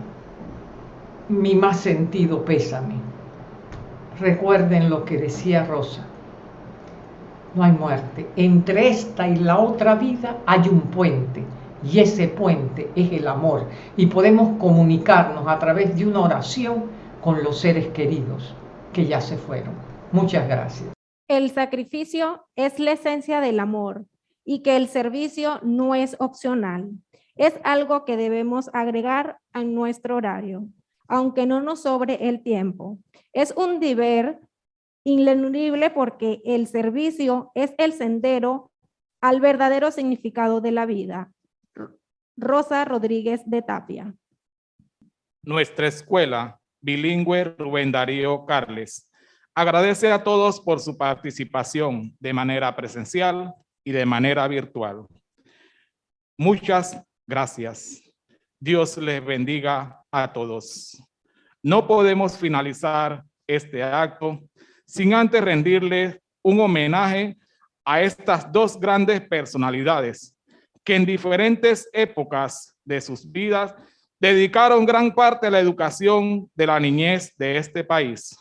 mi más sentido pésame. Recuerden lo que decía Rosa. No hay muerte. Entre esta y la otra vida hay un puente. Y ese puente es el amor. Y podemos comunicarnos a través de una oración con los seres queridos que ya se fueron. Muchas gracias. El sacrificio es la esencia del amor y que el servicio no es opcional. Es algo que debemos agregar a nuestro horario, aunque no nos sobre el tiempo. Es un deber ineludible porque el servicio es el sendero al verdadero significado de la vida. Rosa Rodríguez de Tapia. Nuestra escuela bilingüe Rubén Darío Carles agradece a todos por su participación de manera presencial y de manera virtual. Muchas gracias. Dios les bendiga a todos. No podemos finalizar este acto sin antes rendirle un homenaje a estas dos grandes personalidades que en diferentes épocas de sus vidas dedicaron gran parte a la educación de la niñez de este país.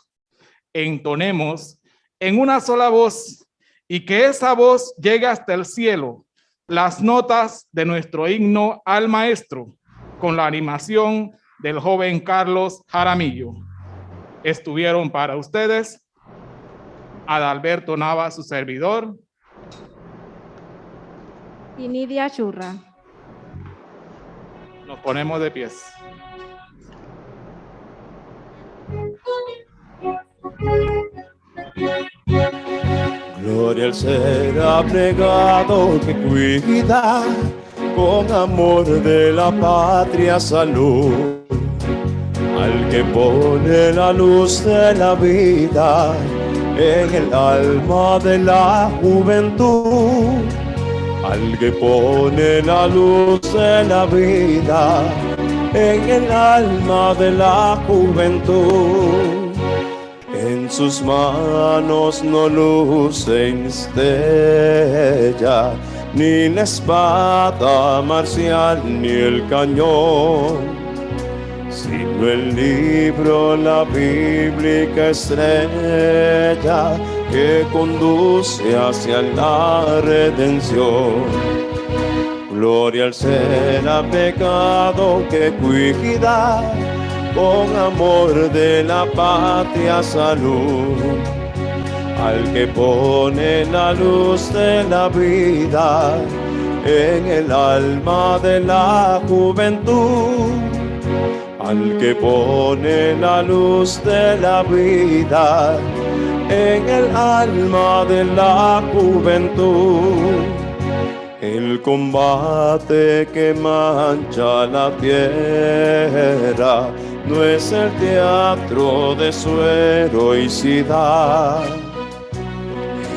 Entonemos en una sola voz y que esa voz llegue hasta el cielo las notas de nuestro himno al maestro con la animación del joven Carlos Jaramillo. Estuvieron para ustedes Adalberto Nava, su servidor. Y Nidia Churra. Nos ponemos de pies. Gloria al ser abnegado que cuida con amor de la patria salud, al que pone la luz de la vida en el alma de la juventud, al que pone la luz de la vida en el alma de la juventud. En sus manos no luce estrella, ni la espada marcial, ni el cañón, sino el libro, la bíblica estrella que conduce hacia la redención. Gloria al ser pecado que cuida con amor de la patria salud, al que pone la luz de la vida en el alma de la juventud, al que pone la luz de la vida en el alma de la juventud. El combate que mancha la tierra no es el teatro de su heroicidad.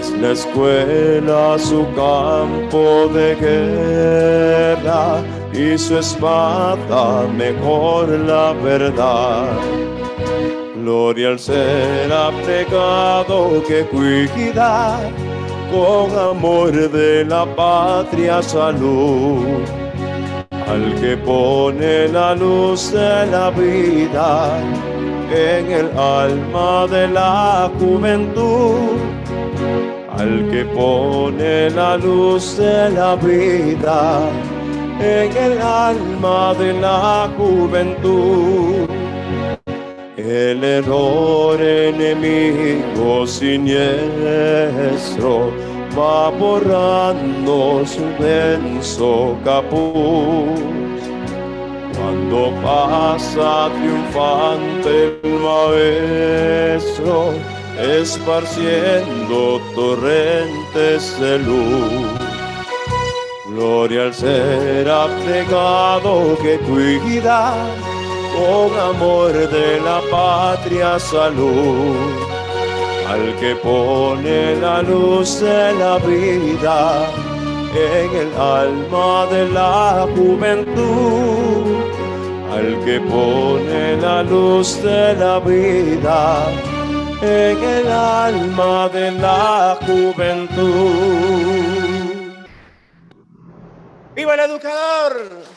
Es la escuela su campo de guerra y su espada mejor la verdad. Gloria al ser abnegado que cuida con amor de la patria salud al que pone la luz de la vida en el alma de la juventud, al que pone la luz de la vida en el alma de la juventud. El error enemigo siniestro va borrando su denso capuz. Cuando pasa triunfante el maestro, esparciendo torrentes de luz. Gloria al ser abnegado que cuida con amor de la patria salud. Al que pone la luz de la vida en el alma de la juventud. Al que pone la luz de la vida en el alma de la juventud. ¡Viva el educador!